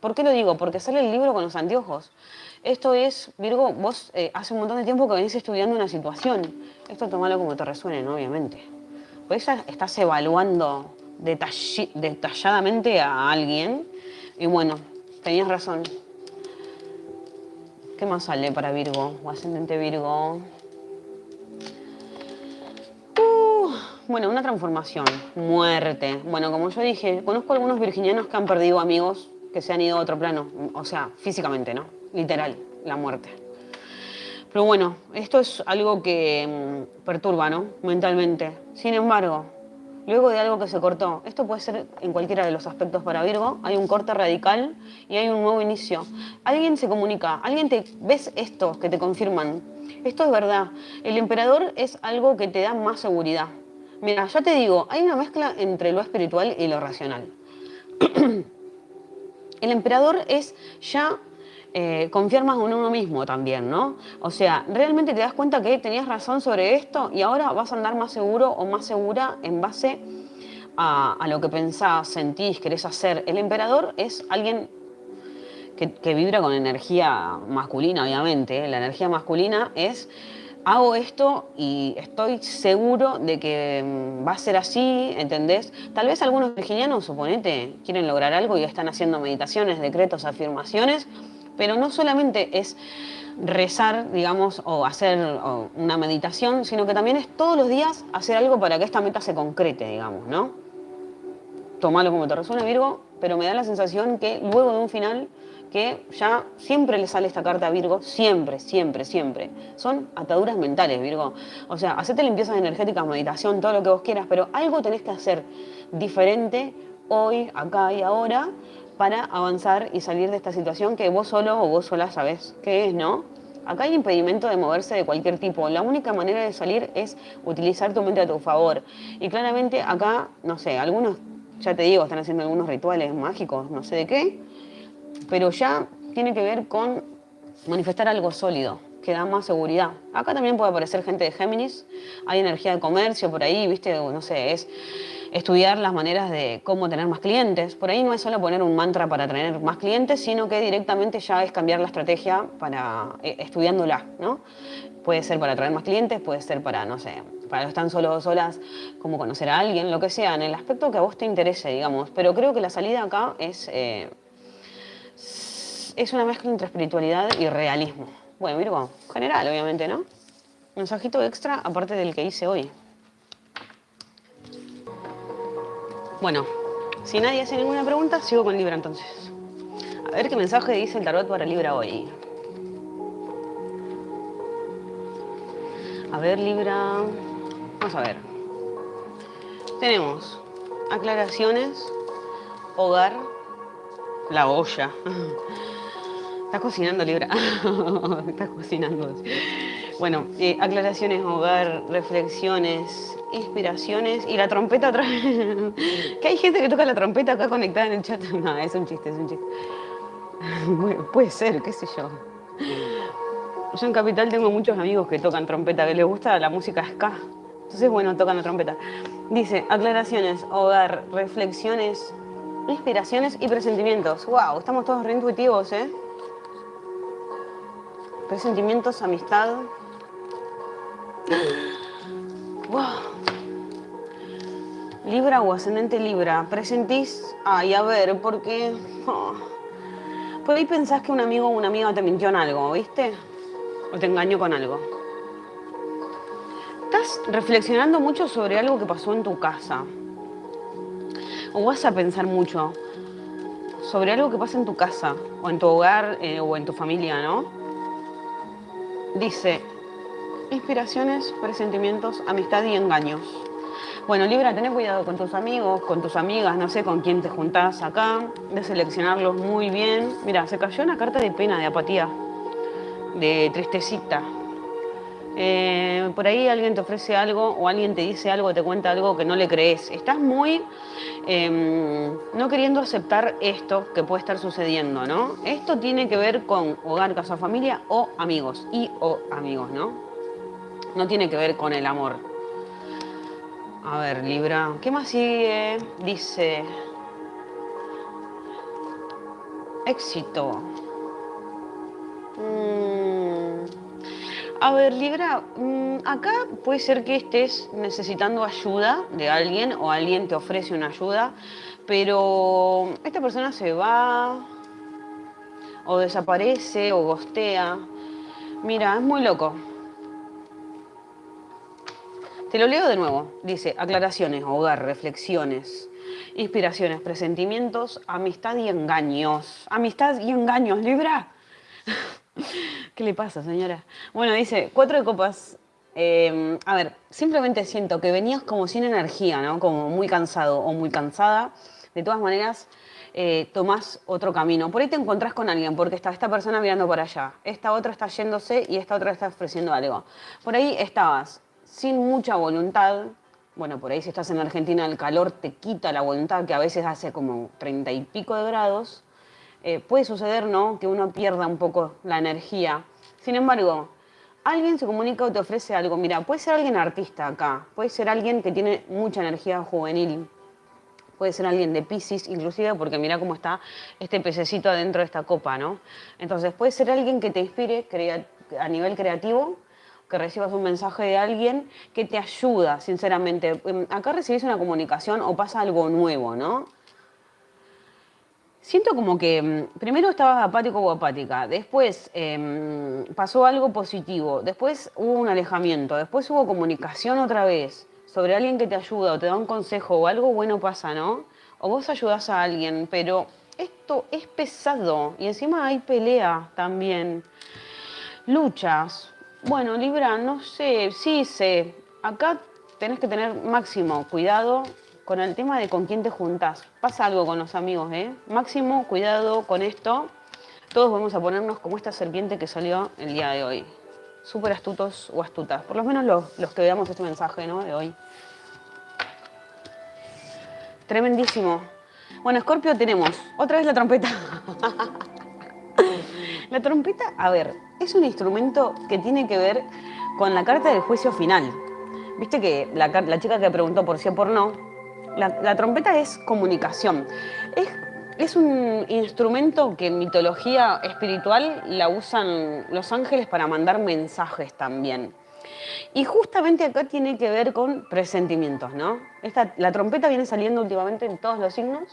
¿por qué lo digo? Porque sale el libro con los anteojos. Esto es, Virgo, vos eh, hace un montón de tiempo que venís estudiando una situación. Esto tomalo como te resuene. Obviamente. Pues estás evaluando detalladamente a alguien y bueno, tenías razón. ¿Qué más sale para Virgo o ascendente Virgo? Uh, bueno, una transformación, muerte. Bueno, como yo dije, conozco algunos virginianos que han perdido amigos que se han ido a otro plano. O sea, físicamente, ¿no? Literal, la muerte. Pero bueno, esto es algo que mm, perturba, ¿no? Mentalmente. Sin embargo, luego de algo que se cortó. Esto puede ser en cualquiera de los aspectos para Virgo. Hay un corte radical y hay un nuevo inicio. Alguien se comunica, alguien te... ¿Ves esto que te confirman? Esto es verdad. El emperador es algo que te da más seguridad. Mira, ya te digo, hay una mezcla entre lo espiritual y lo racional. El emperador es ya eh, confiar más en uno mismo también, ¿no? O sea, realmente te das cuenta que tenías razón sobre esto y ahora vas a andar más seguro o más segura en base a, lo que pensás, sentís, querés hacer. El emperador es alguien que, vibra con energía masculina, obviamente. La energía masculina es hago esto y estoy seguro de que mm, va a ser así, ¿entendés? Tal vez algunos virginianos, suponete, quieren lograr algo y están haciendo meditaciones, decretos, afirmaciones, pero no solamente es rezar, digamos, o hacer una meditación, sino que también es todos los días hacer algo para que esta meta se concrete, digamos, ¿no? Tomalo como te resuene, Virgo, pero me da la sensación que luego de un final que ya siempre le sale esta carta a Virgo, siempre, siempre, siempre. Son ataduras mentales, Virgo. O sea, hacete limpiezas energéticas, meditación, todo lo que vos quieras, pero algo tenés que hacer diferente hoy, acá y ahora para avanzar y salir de esta situación que vos solo o vos sola sabés qué es, ¿no? Acá hay impedimento de moverse de cualquier tipo. La única manera de salir es utilizar tu mente a tu favor. Y claramente acá, no sé, algunos, ya te digo, están haciendo algunos rituales mágicos, no sé de qué, pero ya tiene que ver con manifestar algo sólido, que da más seguridad. Acá también puede aparecer gente de Géminis, hay energía de comercio por ahí, viste, no sé, es estudiar las maneras de cómo tener más clientes. Por ahí no es solo poner un mantra para tener más clientes, sino que directamente ya es cambiar la estrategia para eh, estudiándola, ¿no? Puede ser para traer más clientes, puede ser para, no sé, para los están solos o solas, como conocer a alguien, lo que sea, en el aspecto que a vos te interese, digamos. Pero creo que la salida acá es, eh, es una mezcla entre espiritualidad y realismo. Bueno, Virgo, general, obviamente, ¿no? Mensajito extra aparte del que hice hoy. Bueno, si nadie hace ninguna pregunta, sigo con Libra entonces. A ver qué mensaje dice el tarot para Libra hoy. A ver, Libra. Vamos a ver. Tenemos aclaraciones, hogar, la olla. Estás cocinando, Libra. Estás cocinando. Bueno, eh, aclaraciones, hogar, reflexiones, inspiraciones y la trompeta otra que hay gente que toca la trompeta acá conectada en el chat. No, es un chiste, es un chiste. puede ser, qué sé yo. Yo en Capital tengo muchos amigos que tocan trompeta, que les gusta la música ska. Entonces, bueno, tocan la trompeta. Dice, aclaraciones, hogar, reflexiones, inspiraciones y presentimientos. ¡Wow! Estamos todos reintuitivos, ¿eh? Presentimientos, amistad. ¡Wow! Libra o ascendente Libra, presentís, ay, a ver, porque oh, por ahí pensás que un amigo o una amiga te mintió en algo, ¿viste? O te engañó con algo. Estás reflexionando mucho sobre algo que pasó en tu casa. O vas a pensar mucho sobre algo que pasa en tu casa, o en tu hogar, eh, o en tu familia, ¿no? Dice, inspiraciones, presentimientos, amistad y engaños. Bueno, Libra, ten cuidado con tus amigos, con tus amigas, no sé con quién te juntás acá, de seleccionarlos muy bien. Mira, se cayó una carta de pena, de apatía, de tristecita. Eh, por ahí alguien te ofrece algo o alguien te dice algo, te cuenta algo que no le crees. Estás muy em, no queriendo aceptar esto que puede estar sucediendo, ¿no? Esto tiene que ver con hogar, casa, familia o amigos. Y o amigos, ¿no? No tiene que ver con el amor. A ver, Libra, ¿qué más sigue? Dice, éxito. Mm. A ver, Libra, mm, acá puede ser que estés necesitando ayuda de alguien o alguien te ofrece una ayuda, pero esta persona se va o desaparece o gostea. Mira, es muy loco. Te lo leo de nuevo. Dice, aclaraciones, hogar, reflexiones, inspiraciones, presentimientos, amistad y engaños. Amistad y engaños, Libra. ¿Qué le pasa, señora? Bueno, dice, cuatro de copas. Em, a ver, simplemente siento que venías como sin energía, ¿no? Como muy cansado o muy cansada. De todas maneras, eh, tomás otro camino. Por ahí te encontrás con alguien, porque está esta persona mirando para allá, esta otra está yéndose y esta otra está ofreciendo algo. Por ahí estabas sin mucha voluntad. Bueno, por ahí si estás en Argentina el calor te quita la voluntad, que a veces hace como treinta y pico de grados. Eh, puede suceder, ¿no?, que uno pierda un poco la energía. Sin embargo, alguien se comunica o te ofrece algo. Mira, puede ser alguien artista acá, puede ser alguien que tiene mucha energía juvenil, puede ser alguien de Pisces, inclusive porque mira cómo está este pececito adentro de esta copa, ¿no? Entonces puede ser alguien que te inspire a nivel creativo que recibas un mensaje de alguien que te ayuda, sinceramente. Em, acá recibís una comunicación o pasa algo nuevo, ¿no? Siento como que em, primero estabas apático o apática, después em, pasó algo positivo, después hubo un alejamiento, después hubo comunicación otra vez sobre alguien que te ayuda o te da un consejo o algo bueno pasa, ¿no? O vos ayudás a alguien, pero esto es pesado y encima hay pelea también. Luchas. Bueno, Libra, no sé, sí sé. Acá tenés que tener máximo cuidado con el tema de con quién te juntás. Pasa algo con los amigos, ¿eh? Máximo cuidado con esto. Todos vamos a ponernos como esta serpiente que salió el día de hoy. Súper astutos o astutas. Por lo menos los, los que veamos este mensaje ¿no? de hoy. Tremendísimo. Bueno, Scorpio tenemos otra vez la trompeta. la trompeta, a ver, es un instrumento que tiene que ver con la carta del juicio final. Viste que la, chica que preguntó por sí o por no, la, trompeta es comunicación. Es, es, un instrumento que en mitología espiritual la usan los ángeles para mandar mensajes también. Y justamente acá tiene que ver con presentimientos, ¿no? Esta, la trompeta viene saliendo últimamente en todos los signos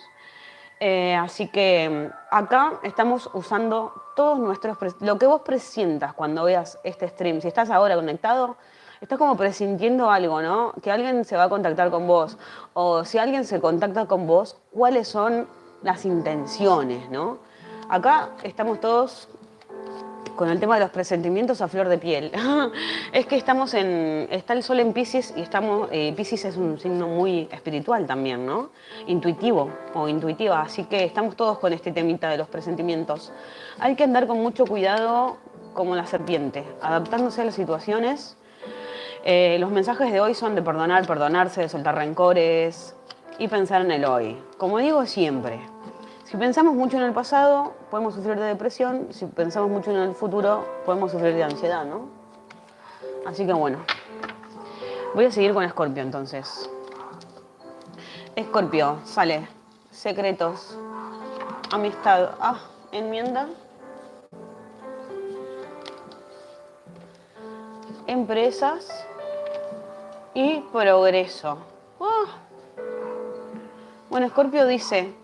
eh, así que acá estamos usando todos nuestros... Lo que vos presientas cuando veas este stream, si estás ahora conectado, estás como presintiendo algo, ¿no? Que alguien se va a contactar con vos. O si alguien se contacta con vos, ¿cuáles son las intenciones, ¿no? Acá estamos todos con el tema de los presentimientos a flor de piel. es que estamos en, está el sol en Pisces y estamos, eh, Pisces es un signo muy espiritual también, ¿no? Intuitivo o intuitiva, así que estamos todos con este temita de los presentimientos. Hay que andar con mucho cuidado como la serpiente, adaptándose a las situaciones. Eh, los mensajes de hoy son de perdonar, perdonarse, de soltar rencores y pensar en el hoy. Como digo siempre, si pensamos mucho en el pasado, podemos sufrir de depresión. Si pensamos mucho en el futuro, podemos sufrir de ansiedad, ¿no? Así que bueno, voy a seguir con Escorpio entonces. Escorpio, sale. Secretos. Amistad. Ah, enmienda. Empresas. Y progreso. Ah. Bueno, Escorpio dice,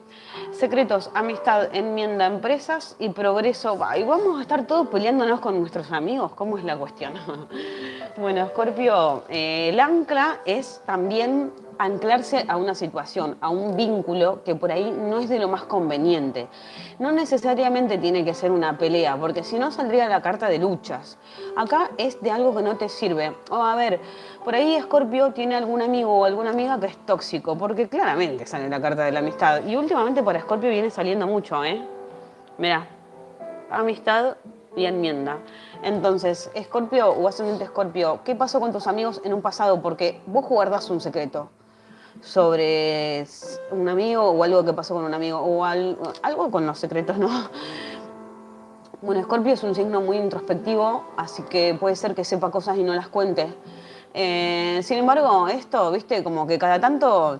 secretos, amistad, enmienda, empresas y progreso. Y vamos a estar todos peleándonos con nuestros amigos. ¿Cómo es la cuestión? bueno, Scorpio, eh, el ancla es también anclarse a una situación, a un vínculo que por ahí no es de lo más conveniente. No necesariamente tiene que ser una pelea, porque si no saldría la carta de luchas. Acá es de algo que no te sirve. O a ver, por ahí Scorpio tiene algún amigo o alguna amiga que es tóxico, porque claramente sale la carta de la amistad. Y últimamente para Scorpio viene saliendo mucho, ¿eh? Mira, amistad y enmienda. Entonces, Escorpio o ascendente Escorpio, ¿qué pasó con tus amigos en un pasado? Porque vos guardás un secreto sobre un amigo o algo que pasó con un amigo o algo, con los secretos, ¿no? Bueno, Scorpio es un signo muy introspectivo, así que puede ser que sepa cosas y no las cuente. Eh, sin embargo, esto, viste, como que cada tanto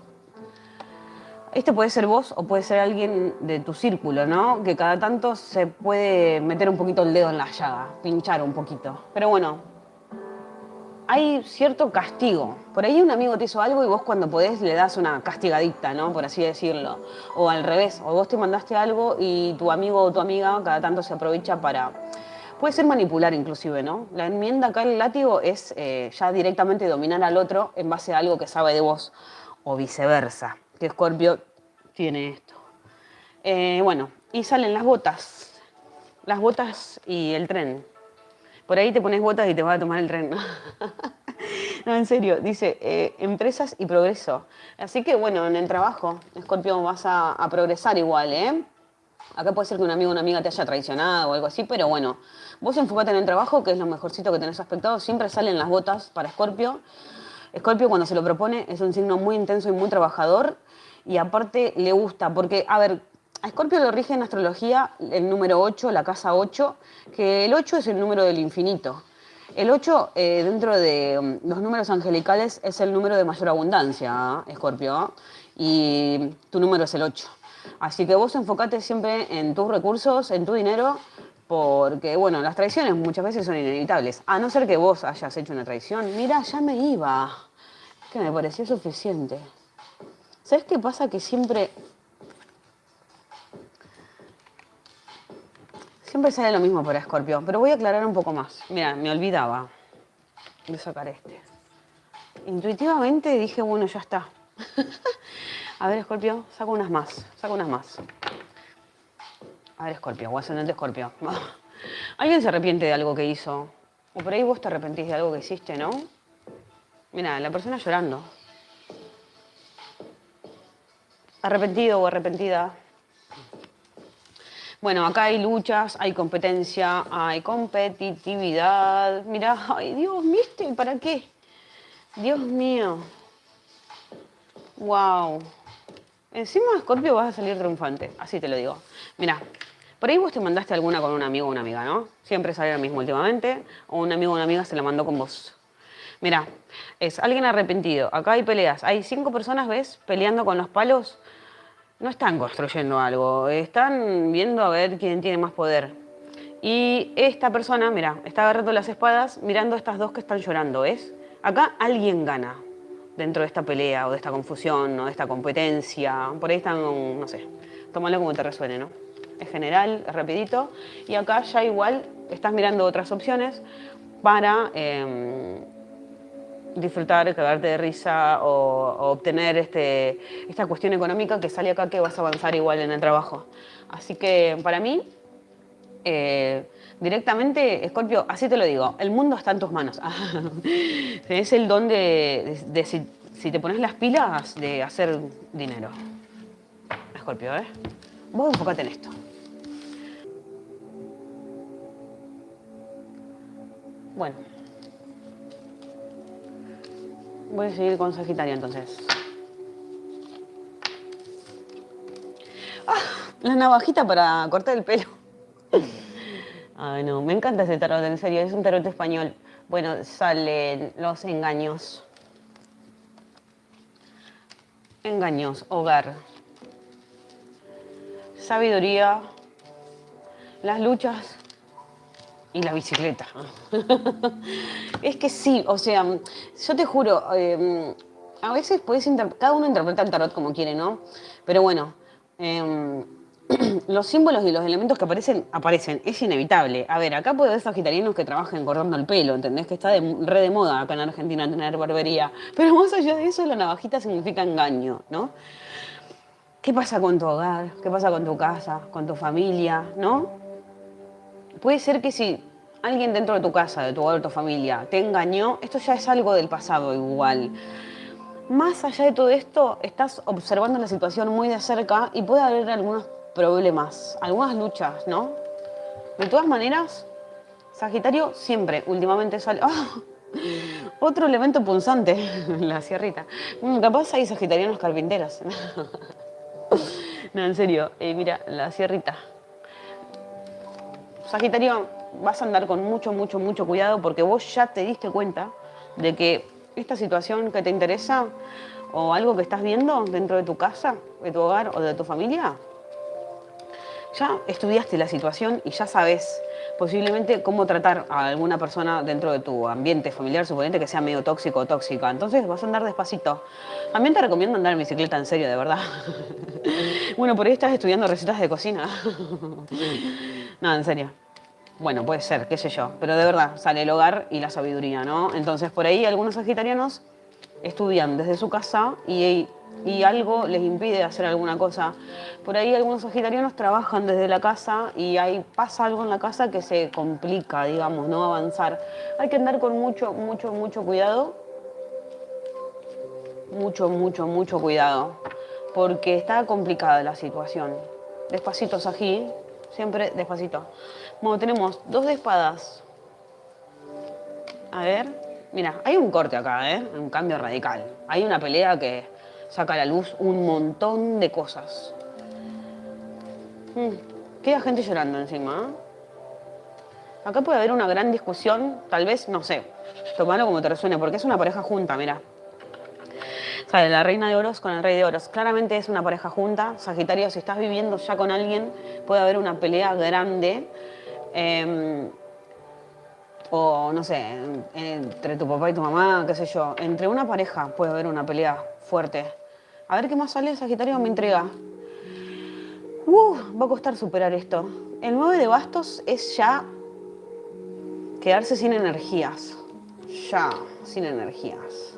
este puede ser vos o puede ser alguien de tu círculo, ¿no? Que cada tanto se puede meter un poquito el dedo en la llaga, pinchar un poquito. Pero bueno, hay cierto castigo. Por ahí un amigo te hizo algo y vos cuando podés le das una castigadita, ¿no? Por así decirlo. O al revés, o vos te mandaste algo y tu amigo o tu amiga cada tanto se aprovecha para... Puede ser manipular inclusive, ¿no? La enmienda acá, el látigo, es eh, ya directamente dominar al otro en base a algo que sabe de vos o viceversa. Que Scorpio tiene esto. Eh, bueno, y salen las botas. Las botas y el tren. Por ahí te pones botas y te vas a tomar el tren. no, en serio, dice eh, empresas y progreso. Así que bueno, en el trabajo, Scorpio, vas a, progresar igual, ¿eh? Acá puede ser que un amigo o una amiga te haya traicionado o algo así, pero bueno, vos enfocate en el trabajo, que es lo mejorcito que tenés aspectado. Siempre salen las botas para Scorpio. Scorpio cuando se lo propone es un signo muy intenso y muy trabajador y aparte le gusta, porque, a ver, a Escorpio lo rige en astrología el número 8, la casa 8, que el 8 es el número del infinito. El 8, eh, dentro de um, los números angelicales, es el número de mayor abundancia, Escorpio, y tu número es el 8. Así que vos enfocate siempre en tus recursos, en tu dinero, porque, bueno, las traiciones muchas veces son inevitables. A no ser que vos hayas hecho una traición. Mira, ya me iba. Que me pareció suficiente. ¿Sabes qué pasa? Que siempre Siempre sale lo mismo para Escorpio, pero voy a aclarar un poco más. Mira, me olvidaba de sacar este. Intuitivamente dije, bueno, ya está. a ver, Escorpio, saco unas más, saco unas más. A ver, Escorpio, o ascendente Escorpio. ¿Alguien se arrepiente de algo que hizo? O por ahí vos te arrepentís de algo que hiciste, ¿no? Mira, la persona llorando. Arrepentido o arrepentida. Bueno, acá hay luchas, hay competencia, hay competitividad. Mira, ay Dios, ¿viste? ¿Para qué? Dios mío. Wow. Encima, Scorpio, vas a salir triunfante, así te lo digo. Mira, por ahí vos te mandaste alguna con un amigo o una amiga, ¿no? Siempre sale lo mismo últimamente, o un amigo o una amiga se la mandó con vos. Mira, es alguien arrepentido. Acá hay peleas. Hay cinco personas, ¿ves? Peleando con los palos. No están construyendo algo, están viendo a ver quién tiene más poder. Y esta persona, mira, está agarrando las espadas mirando a estas dos que están llorando, ¿ves? Acá alguien gana dentro de esta pelea o de esta confusión o de esta competencia. Por ahí están, no sé, tómalo como te resuene, ¿no? Es general, es rapidito. Y acá ya igual estás mirando otras opciones para em, disfrutar, cagarte de risa o, obtener este, esta cuestión económica que sale acá que vas a avanzar igual en el trabajo. Así que para mí, eh, directamente, Scorpio, así te lo digo, el mundo está en tus manos. es el don de, si, te pones las pilas, de hacer dinero. Scorpio, ¿eh? Vos enfocate en esto. Bueno. Voy a seguir con Sagitario entonces. Ah, la navajita para cortar el pelo. Ay, no, me encanta ese tarot, en serio, es un tarot español. Bueno, salen los engaños. Engaños, hogar. Sabiduría. Las luchas y la bicicleta. es que sí, o sea, yo te juro, em, a veces puedes cada uno interpreta el tarot como quiere, ¿no? Pero bueno, em, los símbolos y los elementos que aparecen, aparecen, es inevitable. A ver, acá puede haber sagitarianos que trabajen cortando el pelo, ¿entendés? Que está de, re de moda acá en Argentina tener barbería. Pero más allá de eso, la navajita significa engaño, ¿no? ¿Qué pasa con tu hogar? ¿Qué pasa con tu casa? ¿Con tu familia? ¿No? Puede ser que si alguien dentro de tu casa, de tu hogar, de tu familia, te engañó, esto ya es algo del pasado igual. Más allá de todo esto, estás observando la situación muy de cerca y puede haber algunos problemas, algunas luchas, ¿no? De todas maneras, Sagitario siempre, últimamente sale... ¡Ah! Otro elemento punzante, la sierrita. Mm, capaz hay sagitarianos carpinteros. no, en serio, eh, mira, la sierrita. Sagitario, vas a andar con mucho, mucho, mucho cuidado porque vos ya te diste cuenta de que esta situación que te interesa o algo que estás viendo dentro de tu casa, de tu hogar o de tu familia, ya estudiaste la situación y ya sabes posiblemente cómo tratar a alguna persona dentro de tu ambiente familiar, suponente que sea medio tóxico o tóxica. Entonces vas a andar despacito. También te recomiendo andar en bicicleta en serio, de verdad. bueno, por ahí estás estudiando recetas de cocina. no, en serio. Bueno, puede ser, qué sé yo, pero de verdad sale el hogar y la sabiduría, ¿no? Entonces por ahí algunos sagitarianos estudian desde su casa y, y algo les impide hacer alguna cosa. Por ahí algunos sagitarianos trabajan desde la casa y ahí pasa algo en la casa que se complica, digamos, no avanzar. Hay que andar con mucho, mucho, mucho cuidado. Mucho, mucho, mucho cuidado. Porque está complicada la situación. Despacito, Sají, siempre despacito. Bueno, tenemos dos de espadas. A ver, mira, hay un corte acá, ¿eh? Un cambio radical. Hay una pelea que saca a la luz un montón de cosas. Mm, queda gente llorando encima. ¿eh? Acá puede haber una gran discusión, tal vez, no sé, tomalo como te resuene, porque es una pareja junta, mira. Sale la reina de oros con el rey de oros. Claramente es una pareja junta. Sagitario, si estás viviendo ya con alguien, puede haber una pelea grande Em, o no sé, entre tu papá y tu mamá, qué sé yo, entre una pareja puede haber una pelea fuerte. A ver qué más sale, Sagitario, me intriga. Uh, va a costar superar esto. El 9 de bastos es ya quedarse sin energías. Ya, sin energías.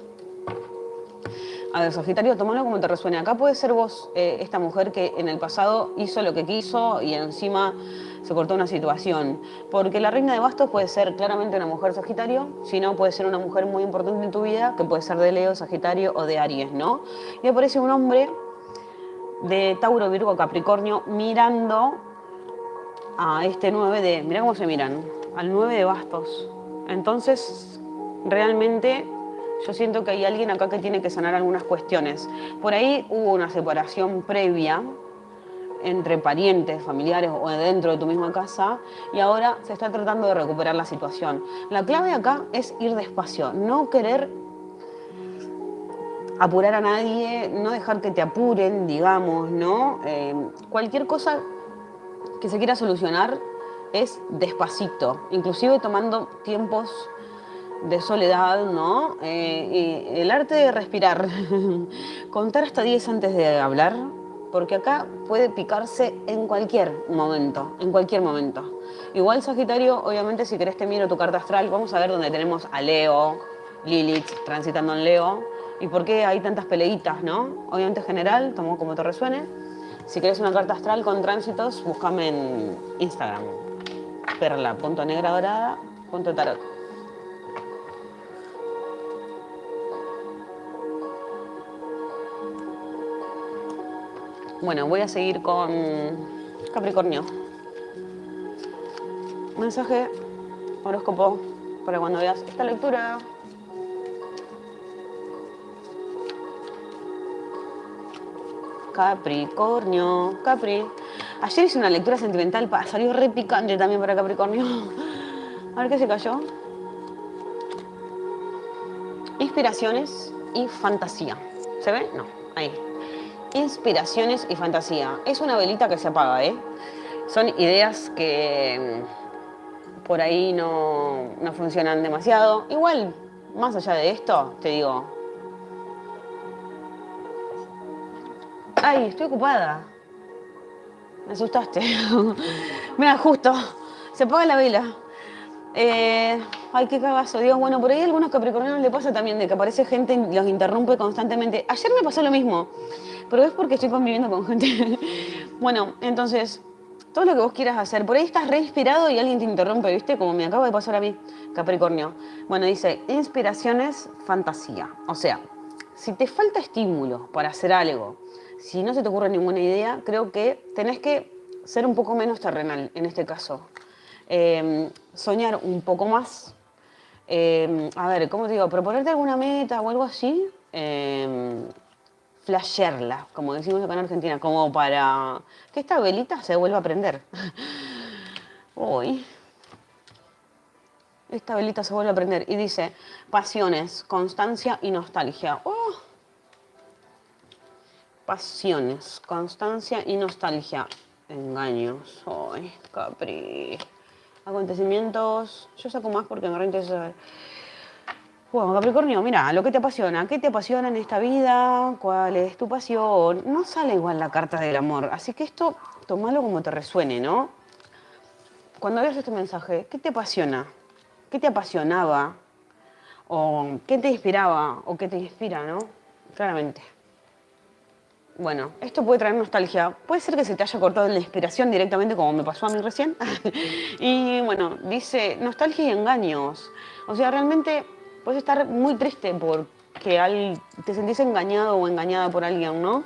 A ver, Sagitario, tomalo como te resuene. Acá puede ser vos, eh, esta mujer que en el pasado hizo lo que quiso y encima se cortó una situación. Porque la reina de bastos puede ser claramente una mujer Sagitario, si no puede ser una mujer muy importante en tu vida, que puede ser de Leo, Sagitario o de Aries, ¿no? Y aparece un hombre de Tauro, Virgo, Capricornio mirando a este 9 de, mira cómo se miran, al 9 de bastos. Entonces, realmente yo siento que hay alguien acá que tiene que sanar algunas cuestiones. Por ahí hubo una separación previa entre parientes, familiares o dentro de tu misma casa y ahora se está tratando de recuperar la situación. La clave acá es ir despacio, no querer apurar a nadie, no dejar que te apuren, digamos, ¿no? Eh, cualquier cosa que se quiera solucionar es despacito, inclusive tomando tiempos de soledad, ¿no? Eh, y el arte de respirar, contar hasta 10 antes de hablar, porque acá puede picarse en cualquier momento, en cualquier momento. Igual Sagitario, obviamente si querés te miro tu carta astral, vamos a ver dónde tenemos a Leo, Lilith transitando en Leo, y por qué hay tantas peleitas, ¿no? Obviamente general, tomo como te resuene. Si querés una carta astral con tránsitos, búscame en Instagram, perla.negradorada.tarot. Bueno, voy a seguir con Capricornio. Mensaje, horóscopo, para cuando veas esta lectura. Capricornio, Capri. Ayer hice una lectura sentimental, salió re picante también para Capricornio. A ver qué se cayó. Inspiraciones y fantasía. ¿Se ve? No, ahí inspiraciones y fantasía. Es una velita que se apaga, ¿eh? Son ideas que mm, por ahí no, no funcionan demasiado. Igual, más allá de esto, te digo... Ay, estoy ocupada. Me asustaste. Mira, justo. Se apaga la vela. Eh, ay, qué cagazo, Dios. Bueno, por ahí a algunos capricornianos le pasa también de que aparece gente y los interrumpe constantemente. Ayer me pasó lo mismo pero es porque estoy conviviendo con gente. bueno, entonces, todo lo que vos quieras hacer, por ahí estás re inspirado y alguien te interrumpe, ¿viste? Como me acaba de pasar a mí, Capricornio. Bueno, dice, inspiraciones, fantasía. O sea, si te falta estímulo para hacer algo, si no se te ocurre ninguna idea, creo que tenés que ser un poco menos terrenal en este caso. Em, soñar un poco más. Em, a ver, ¿cómo te digo? Proponerte alguna meta o algo así. Em, flashearla, como decimos acá en Argentina, como para que esta velita se vuelva a prender. Uy. Esta velita se vuelve a prender y dice pasiones, constancia y nostalgia. Oh. Pasiones, constancia y nostalgia. Engaños. Ay, Capri. Acontecimientos. Yo saco más porque me reinteresa saber. Bueno, Capricornio, mira, lo que te apasiona, ¿qué te apasiona en esta vida? ¿Cuál es tu pasión? No sale igual la carta del amor, así que esto tomalo como te resuene, ¿no? Cuando veas este mensaje, ¿qué te apasiona? ¿Qué te apasionaba? ¿O qué te inspiraba? ¿O qué te inspira, no? Claramente. Bueno, esto puede traer nostalgia. Puede ser que se te haya cortado la inspiración directamente como me pasó a mí recién. y bueno, dice nostalgia y engaños. O sea, realmente puedes estar muy triste porque te sentís engañado o engañada por alguien, ¿no?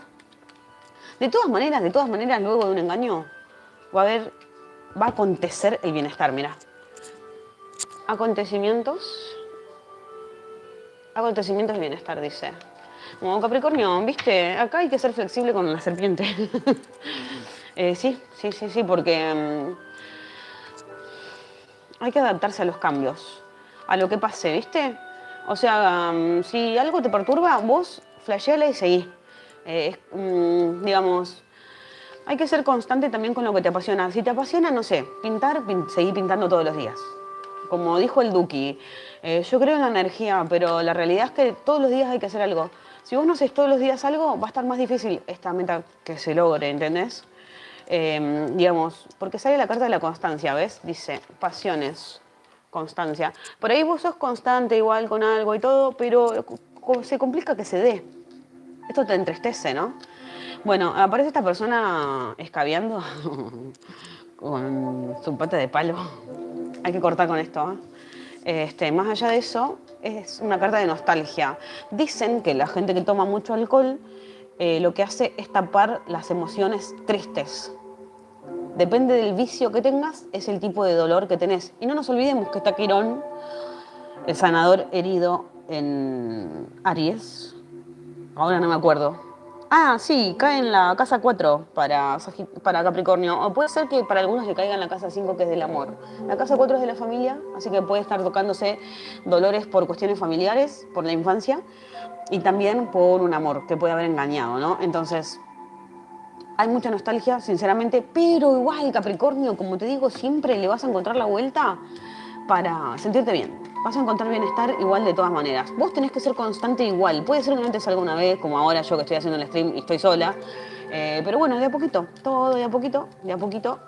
De todas maneras, de todas maneras, luego de un engaño, va a haber, va a acontecer el bienestar, mira. Acontecimientos. Acontecimientos de bienestar, dice. Como Capricornio, ¿viste? Acá hay que ser flexible con la serpiente. Eh, sí, sí, sí, sí, porque mm, hay que adaptarse a los cambios, a lo que pase, ¿viste? O sea, mm, si algo te perturba, vos flasheala y seguí. Eh, mm, digamos, hay que ser constante también con lo que te apasiona. Si te apasiona, no sé, pintar, seguí pintando todos los días. Como dijo el Duki, eh, yo creo en la energía, pero la realidad es que todos los días hay que hacer algo. Si vos no haces todos los días algo, va a estar más difícil esta meta que se logre, ¿entendés? Em, digamos, porque sale la carta de la constancia, ¿ves? Dice, pasiones, constancia. Por ahí vos sos constante igual con algo y todo, pero se complica que se dé. Esto te entristece, ¿no? Bueno, aparece esta persona escabeando con su pata de palo. Hay que cortar con esto. ¿eh? Este, más allá de eso, es una carta de nostalgia. Dicen que la gente que toma mucho alcohol eh, lo que hace es tapar las emociones tristes. Depende del vicio que tengas, es el tipo de dolor que tenés. Y no nos olvidemos que está Quirón, el sanador herido en Aries. Ahora no me acuerdo. Ah, sí, cae en la casa 4 para, Capricornio. O puede ser que para algunos le caiga en la casa 5, que es del amor. La casa 4 es de la familia, así que puede estar tocándose dolores por cuestiones familiares, por la infancia, y también por un amor que puede haber engañado, ¿no? Entonces, hay mucha nostalgia, sinceramente, pero igual Capricornio, como te digo, siempre le vas a encontrar la vuelta para sentirte bien vas a encontrar bienestar igual de todas maneras. Vos tenés que ser constante igual. Puede ser que no te salga una vez, como ahora yo que estoy haciendo el stream y estoy sola. Eh, pero bueno, de a poquito, todo de a poquito, de a poquito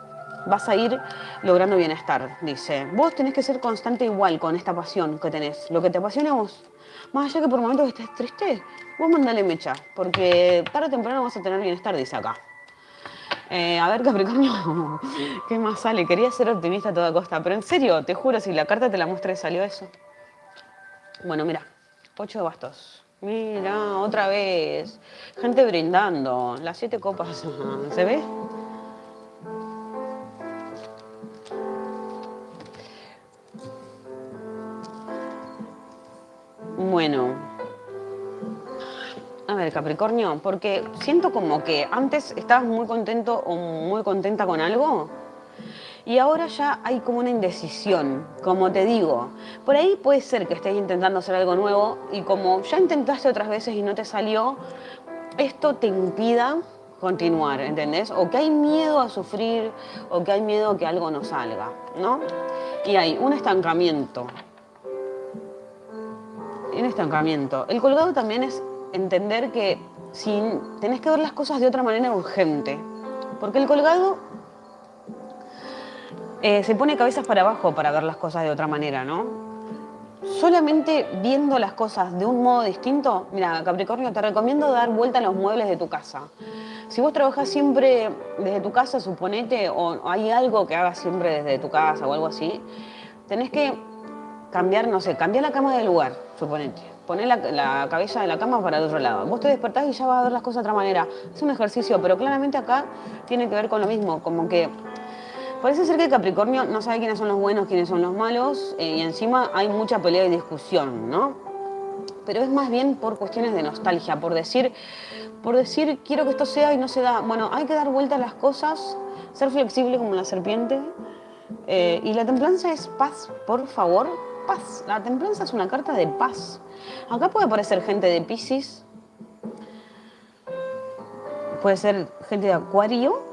vas a ir logrando bienestar, dice. Vos tenés que ser constante igual con esta pasión que tenés. Lo que te apasiona vos. Más allá que por momentos estés triste, vos mandale mecha, porque tarde o temprano vas a tener bienestar, dice acá. Eh, a ver, Capricornio, ¿qué más sale? Quería ser optimista a toda costa, pero en serio, te juro, si la carta te la muestra salió eso. Bueno, mira, ocho de bastos. Mira, otra vez. Gente brindando. Las siete copas. ¿Se ve? Bueno, a ver, Capricornio, porque siento como que antes estabas muy contento o muy contenta con algo y ahora ya hay como una indecisión, como te digo. Por ahí puede ser que estés intentando hacer algo nuevo y como ya intentaste otras veces y no te salió, esto te impida continuar, ¿entendés? O que hay miedo a sufrir o que hay miedo a que algo no salga, ¿no? Y hay un estancamiento. Un estancamiento. El colgado también es entender que si tenés que ver las cosas de otra manera urgente. Porque el colgado eh, se pone cabezas para abajo para ver las cosas de otra manera, ¿no? Solamente viendo las cosas de un modo distinto, mira, Capricornio, te recomiendo dar vuelta a los muebles de tu casa. Si vos trabajas siempre desde tu casa, suponete, o hay algo que hagas siempre desde tu casa o algo así, tenés que cambiar, no sé, cambiar la cama de lugar, suponete poner la, cabeza de la cama para el otro lado. Vos te despertás y ya vas a ver las cosas de otra manera. Es un ejercicio, pero claramente acá tiene que ver con lo mismo, como que parece ser que Capricornio no sabe quiénes son los buenos, quiénes son los malos, eh, y encima hay mucha pelea y discusión, ¿no? Pero es más bien por cuestiones de nostalgia, por decir, por decir quiero que esto sea y no se da. Bueno, hay que dar vuelta a las cosas, ser flexible como la serpiente. Eh, y la templanza es paz, por favor, paz. La templanza es una carta de paz. Acá puede aparecer gente de Pisces, puede ser gente de Acuario,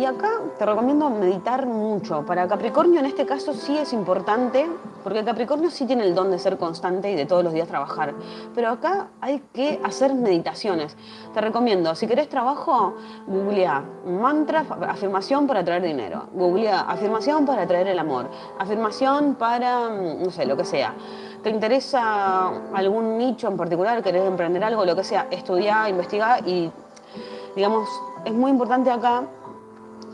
y acá te recomiendo meditar mucho. Para Capricornio en este caso sí es importante, porque Capricornio sí tiene el don de ser constante y de todos los días trabajar. Pero acá hay que hacer meditaciones. Te recomiendo, si querés trabajo, googlea mantra, afirmación para traer dinero. Googlea afirmación para traer el amor. Afirmación para, mm, no sé, lo que sea. ¿Te interesa algún nicho en particular? ¿Querés emprender algo? Lo que sea, estudia, investiga y, digamos, es muy importante acá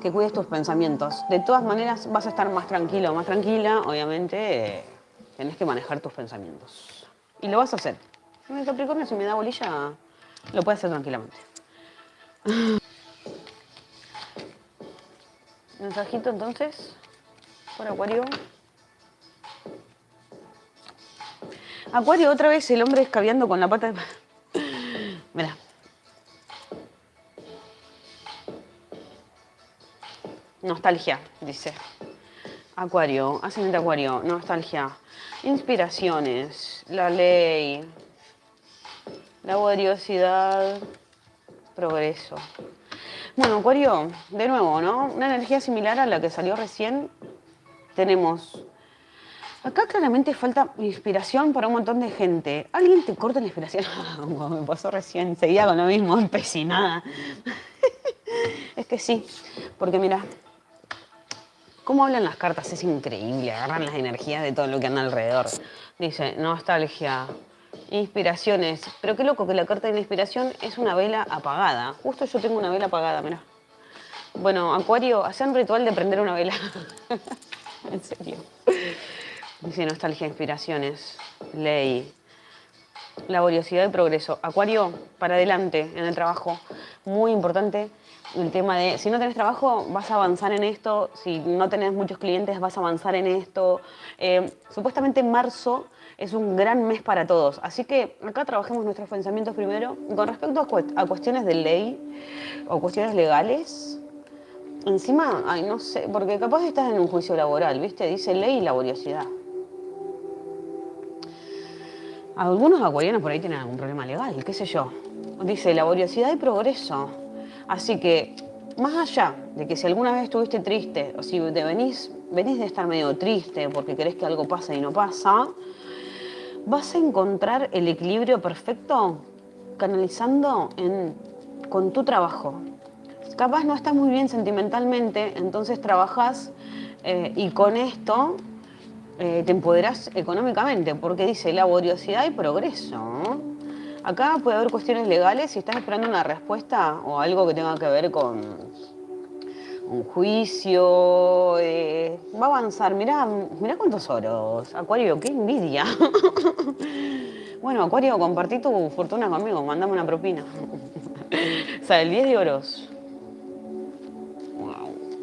que cuides tus pensamientos. De todas maneras vas a estar más tranquilo, más tranquila, obviamente tenés que manejar tus pensamientos. Y lo vas a hacer. En el Capricornio si me da bolilla, lo puedes hacer tranquilamente. Mensajito entonces, por Acuario. Acuario, otra vez el hombre escabeando con la pata de... Mira. Nostalgia, dice. Acuario, ascendente Acuario, nostalgia. Inspiraciones, la ley, la curiosidad, progreso. Bueno, Acuario, de nuevo, ¿no? Una energía similar a la que salió recién. Tenemos. Acá claramente falta inspiración para un montón de gente. ¿Alguien te corta la inspiración? me pasó recién, seguía con lo mismo, empecinada. es que sí, porque mira, Cómo hablan las cartas es increíble, agarran las energías de todo lo que anda alrededor. Dice, nostalgia, Inspiraciones. Pero qué loco que la carta de la inspiración es una vela apagada. Justo yo tengo una vela apagada, mirá. Bueno, Acuario, hacen ritual de prender una vela. en serio. Dice nostalgia, inspiraciones, ley, laboriosidad y progreso. Acuario, para adelante en el trabajo. Muy importante el tema de, si no tenés trabajo, vas a avanzar en esto. Si no tenés muchos clientes, vas a avanzar en esto. Eh, supuestamente marzo es un gran mes para todos. Así que acá trabajemos nuestros pensamientos primero. Con respecto a, cuestiones de ley o cuestiones legales, encima, ay, no sé, porque capaz estás en un juicio laboral, ¿viste? Dice ley y laboriosidad. Algunos acuarianos por ahí tienen algún problema legal, qué sé yo. Dice laboriosidad y progreso. Así que, más allá de que si alguna vez estuviste triste o si te venís, venís de estar medio triste porque querés que algo pase y no pasa, vas a encontrar el equilibrio perfecto canalizando con tu trabajo. Capaz no estás muy bien sentimentalmente, entonces trabajas eh, y con esto eh, te empoderas económicamente, porque dice laboriosidad y progreso. Acá puede haber cuestiones legales si estás esperando una respuesta o algo que tenga que ver con un juicio, eh, va a avanzar. Mirá, mirá cuántos oros. Acuario, qué envidia. bueno, Acuario, compartí tu fortuna conmigo, mandame una propina. o sea, el 10 de oros.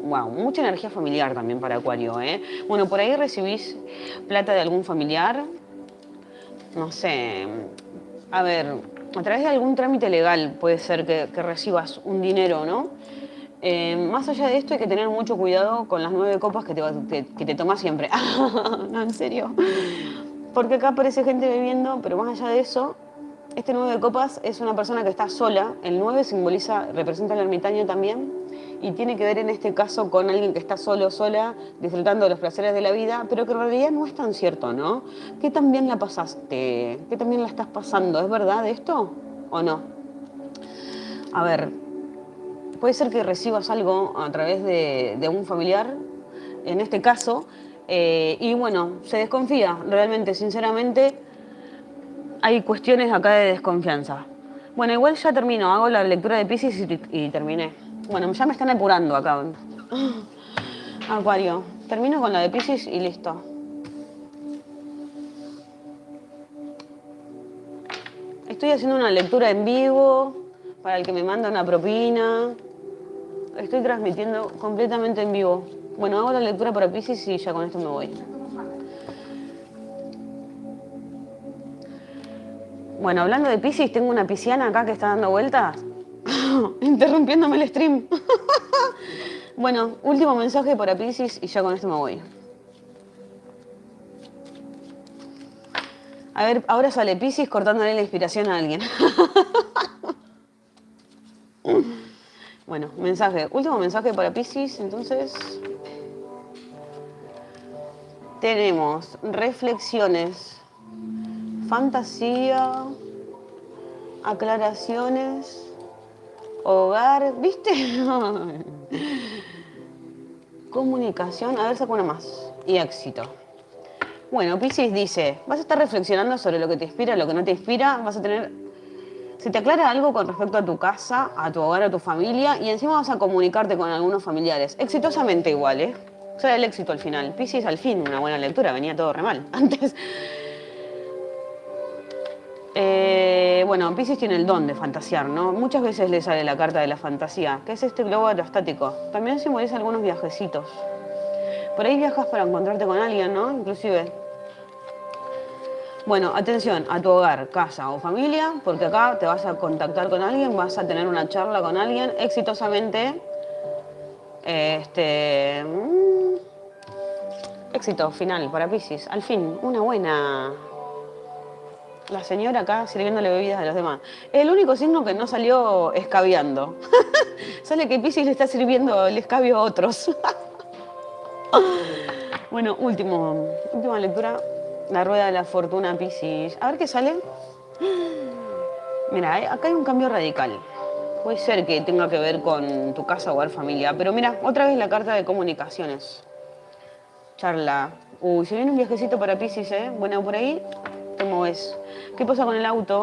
Wow, mucha energía familiar también para Acuario, ¿eh? Bueno, por ahí recibís plata de algún familiar. No sé, a ver, a través de algún trámite legal puede ser que, recibas un dinero, ¿no? Eh, más allá de esto hay que tener mucho cuidado con las nueve copas que te, que tomas siempre. no, en serio. Porque acá aparece gente bebiendo, pero más allá de eso, este nueve copas es una persona que está sola. El nueve simboliza, representa al ermitaño también. Y tiene que ver en este caso con alguien que está solo, sola, disfrutando de los placeres de la vida, pero que en realidad no es tan cierto, ¿no? ¿Qué también la pasaste? ¿Qué también la estás pasando? ¿Es verdad esto o no? A ver, puede ser que recibas algo a través de, un familiar, en este caso, eh, y bueno, se desconfía, realmente, sinceramente, hay cuestiones acá de desconfianza. Bueno, igual ya termino, hago la lectura de Pisces y, terminé. Bueno, ya me están apurando acá. Acuario, termino con la de Pisces y listo. Estoy haciendo una lectura en vivo para el que me manda una propina estoy transmitiendo completamente en vivo. Bueno, hago la lectura para Pisces y ya con esto me voy. Bueno, hablando de Pisces, tengo una pisciana acá que está dando vueltas, interrumpiéndome el stream. bueno, último mensaje para Pisces y ya con esto me voy. A ver, ahora sale Pisces cortándole la inspiración a alguien. Bueno, mensaje. Último mensaje para Pisces, entonces. Tenemos reflexiones, fantasía, aclaraciones, hogar, ¿viste? Comunicación, a ver, saco una más. Y éxito. Bueno, Pisces dice, vas a estar reflexionando sobre lo que te inspira, lo que no te inspira, vas a tener se te aclara algo con respecto a tu casa, a tu hogar, a tu familia y encima vas a comunicarte con algunos familiares. Exitosamente igual, ¿eh? Sea, el éxito al final. Piscis al fin, una buena lectura, venía todo re mal. Antes... bueno, Pisces tiene el don de fantasear, ¿no? Muchas veces le sale la carta de la fantasía, que es este globo aerostático. También simboliza algunos viajecitos. Por ahí viajas para encontrarte con alguien, ¿no? Inclusive bueno, atención a tu hogar, casa o familia, porque acá te vas a contactar con alguien, vas a tener una charla con alguien exitosamente. Este. Mm, éxito final para Pisces. Al fin, una buena. La señora acá sirviéndole bebidas a los demás. El único signo que no salió escabeando. Sale que Pisces le está sirviendo el escabio a otros. bueno, último, última lectura la rueda de la fortuna, Piscis. A ver qué sale. Mira, eh, acá hay un cambio radical. Puede ser que tenga que ver con tu casa, hogar, familia. Pero mira, otra vez la carta de comunicaciones. Charla. Uy, se viene un viajecito para Piscis, ¿eh? Bueno, por ahí te. ¿Qué pasa con el auto?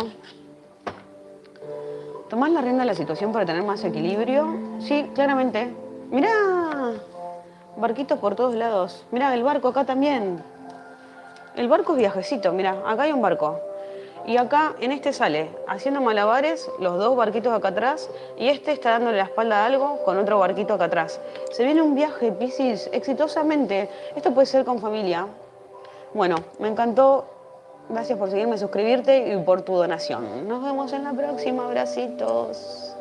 ¿Tomás la rienda de la situación para tener más equilibrio? Sí, claramente. Mirá, barquitos por todos lados. Mirá, el barco acá también. El barco es viajecito, mirá, acá hay un barco. Y acá, en este sale, haciendo malabares, los dos barquitos acá atrás, y este está dándole la espalda a algo con otro barquito acá atrás. Se viene un viaje, Piscis, exitosamente. Esto puede ser con familia. Bueno, me encantó. Gracias por seguirme, suscribirte y por tu donación. Nos vemos en la próxima. Abracitos.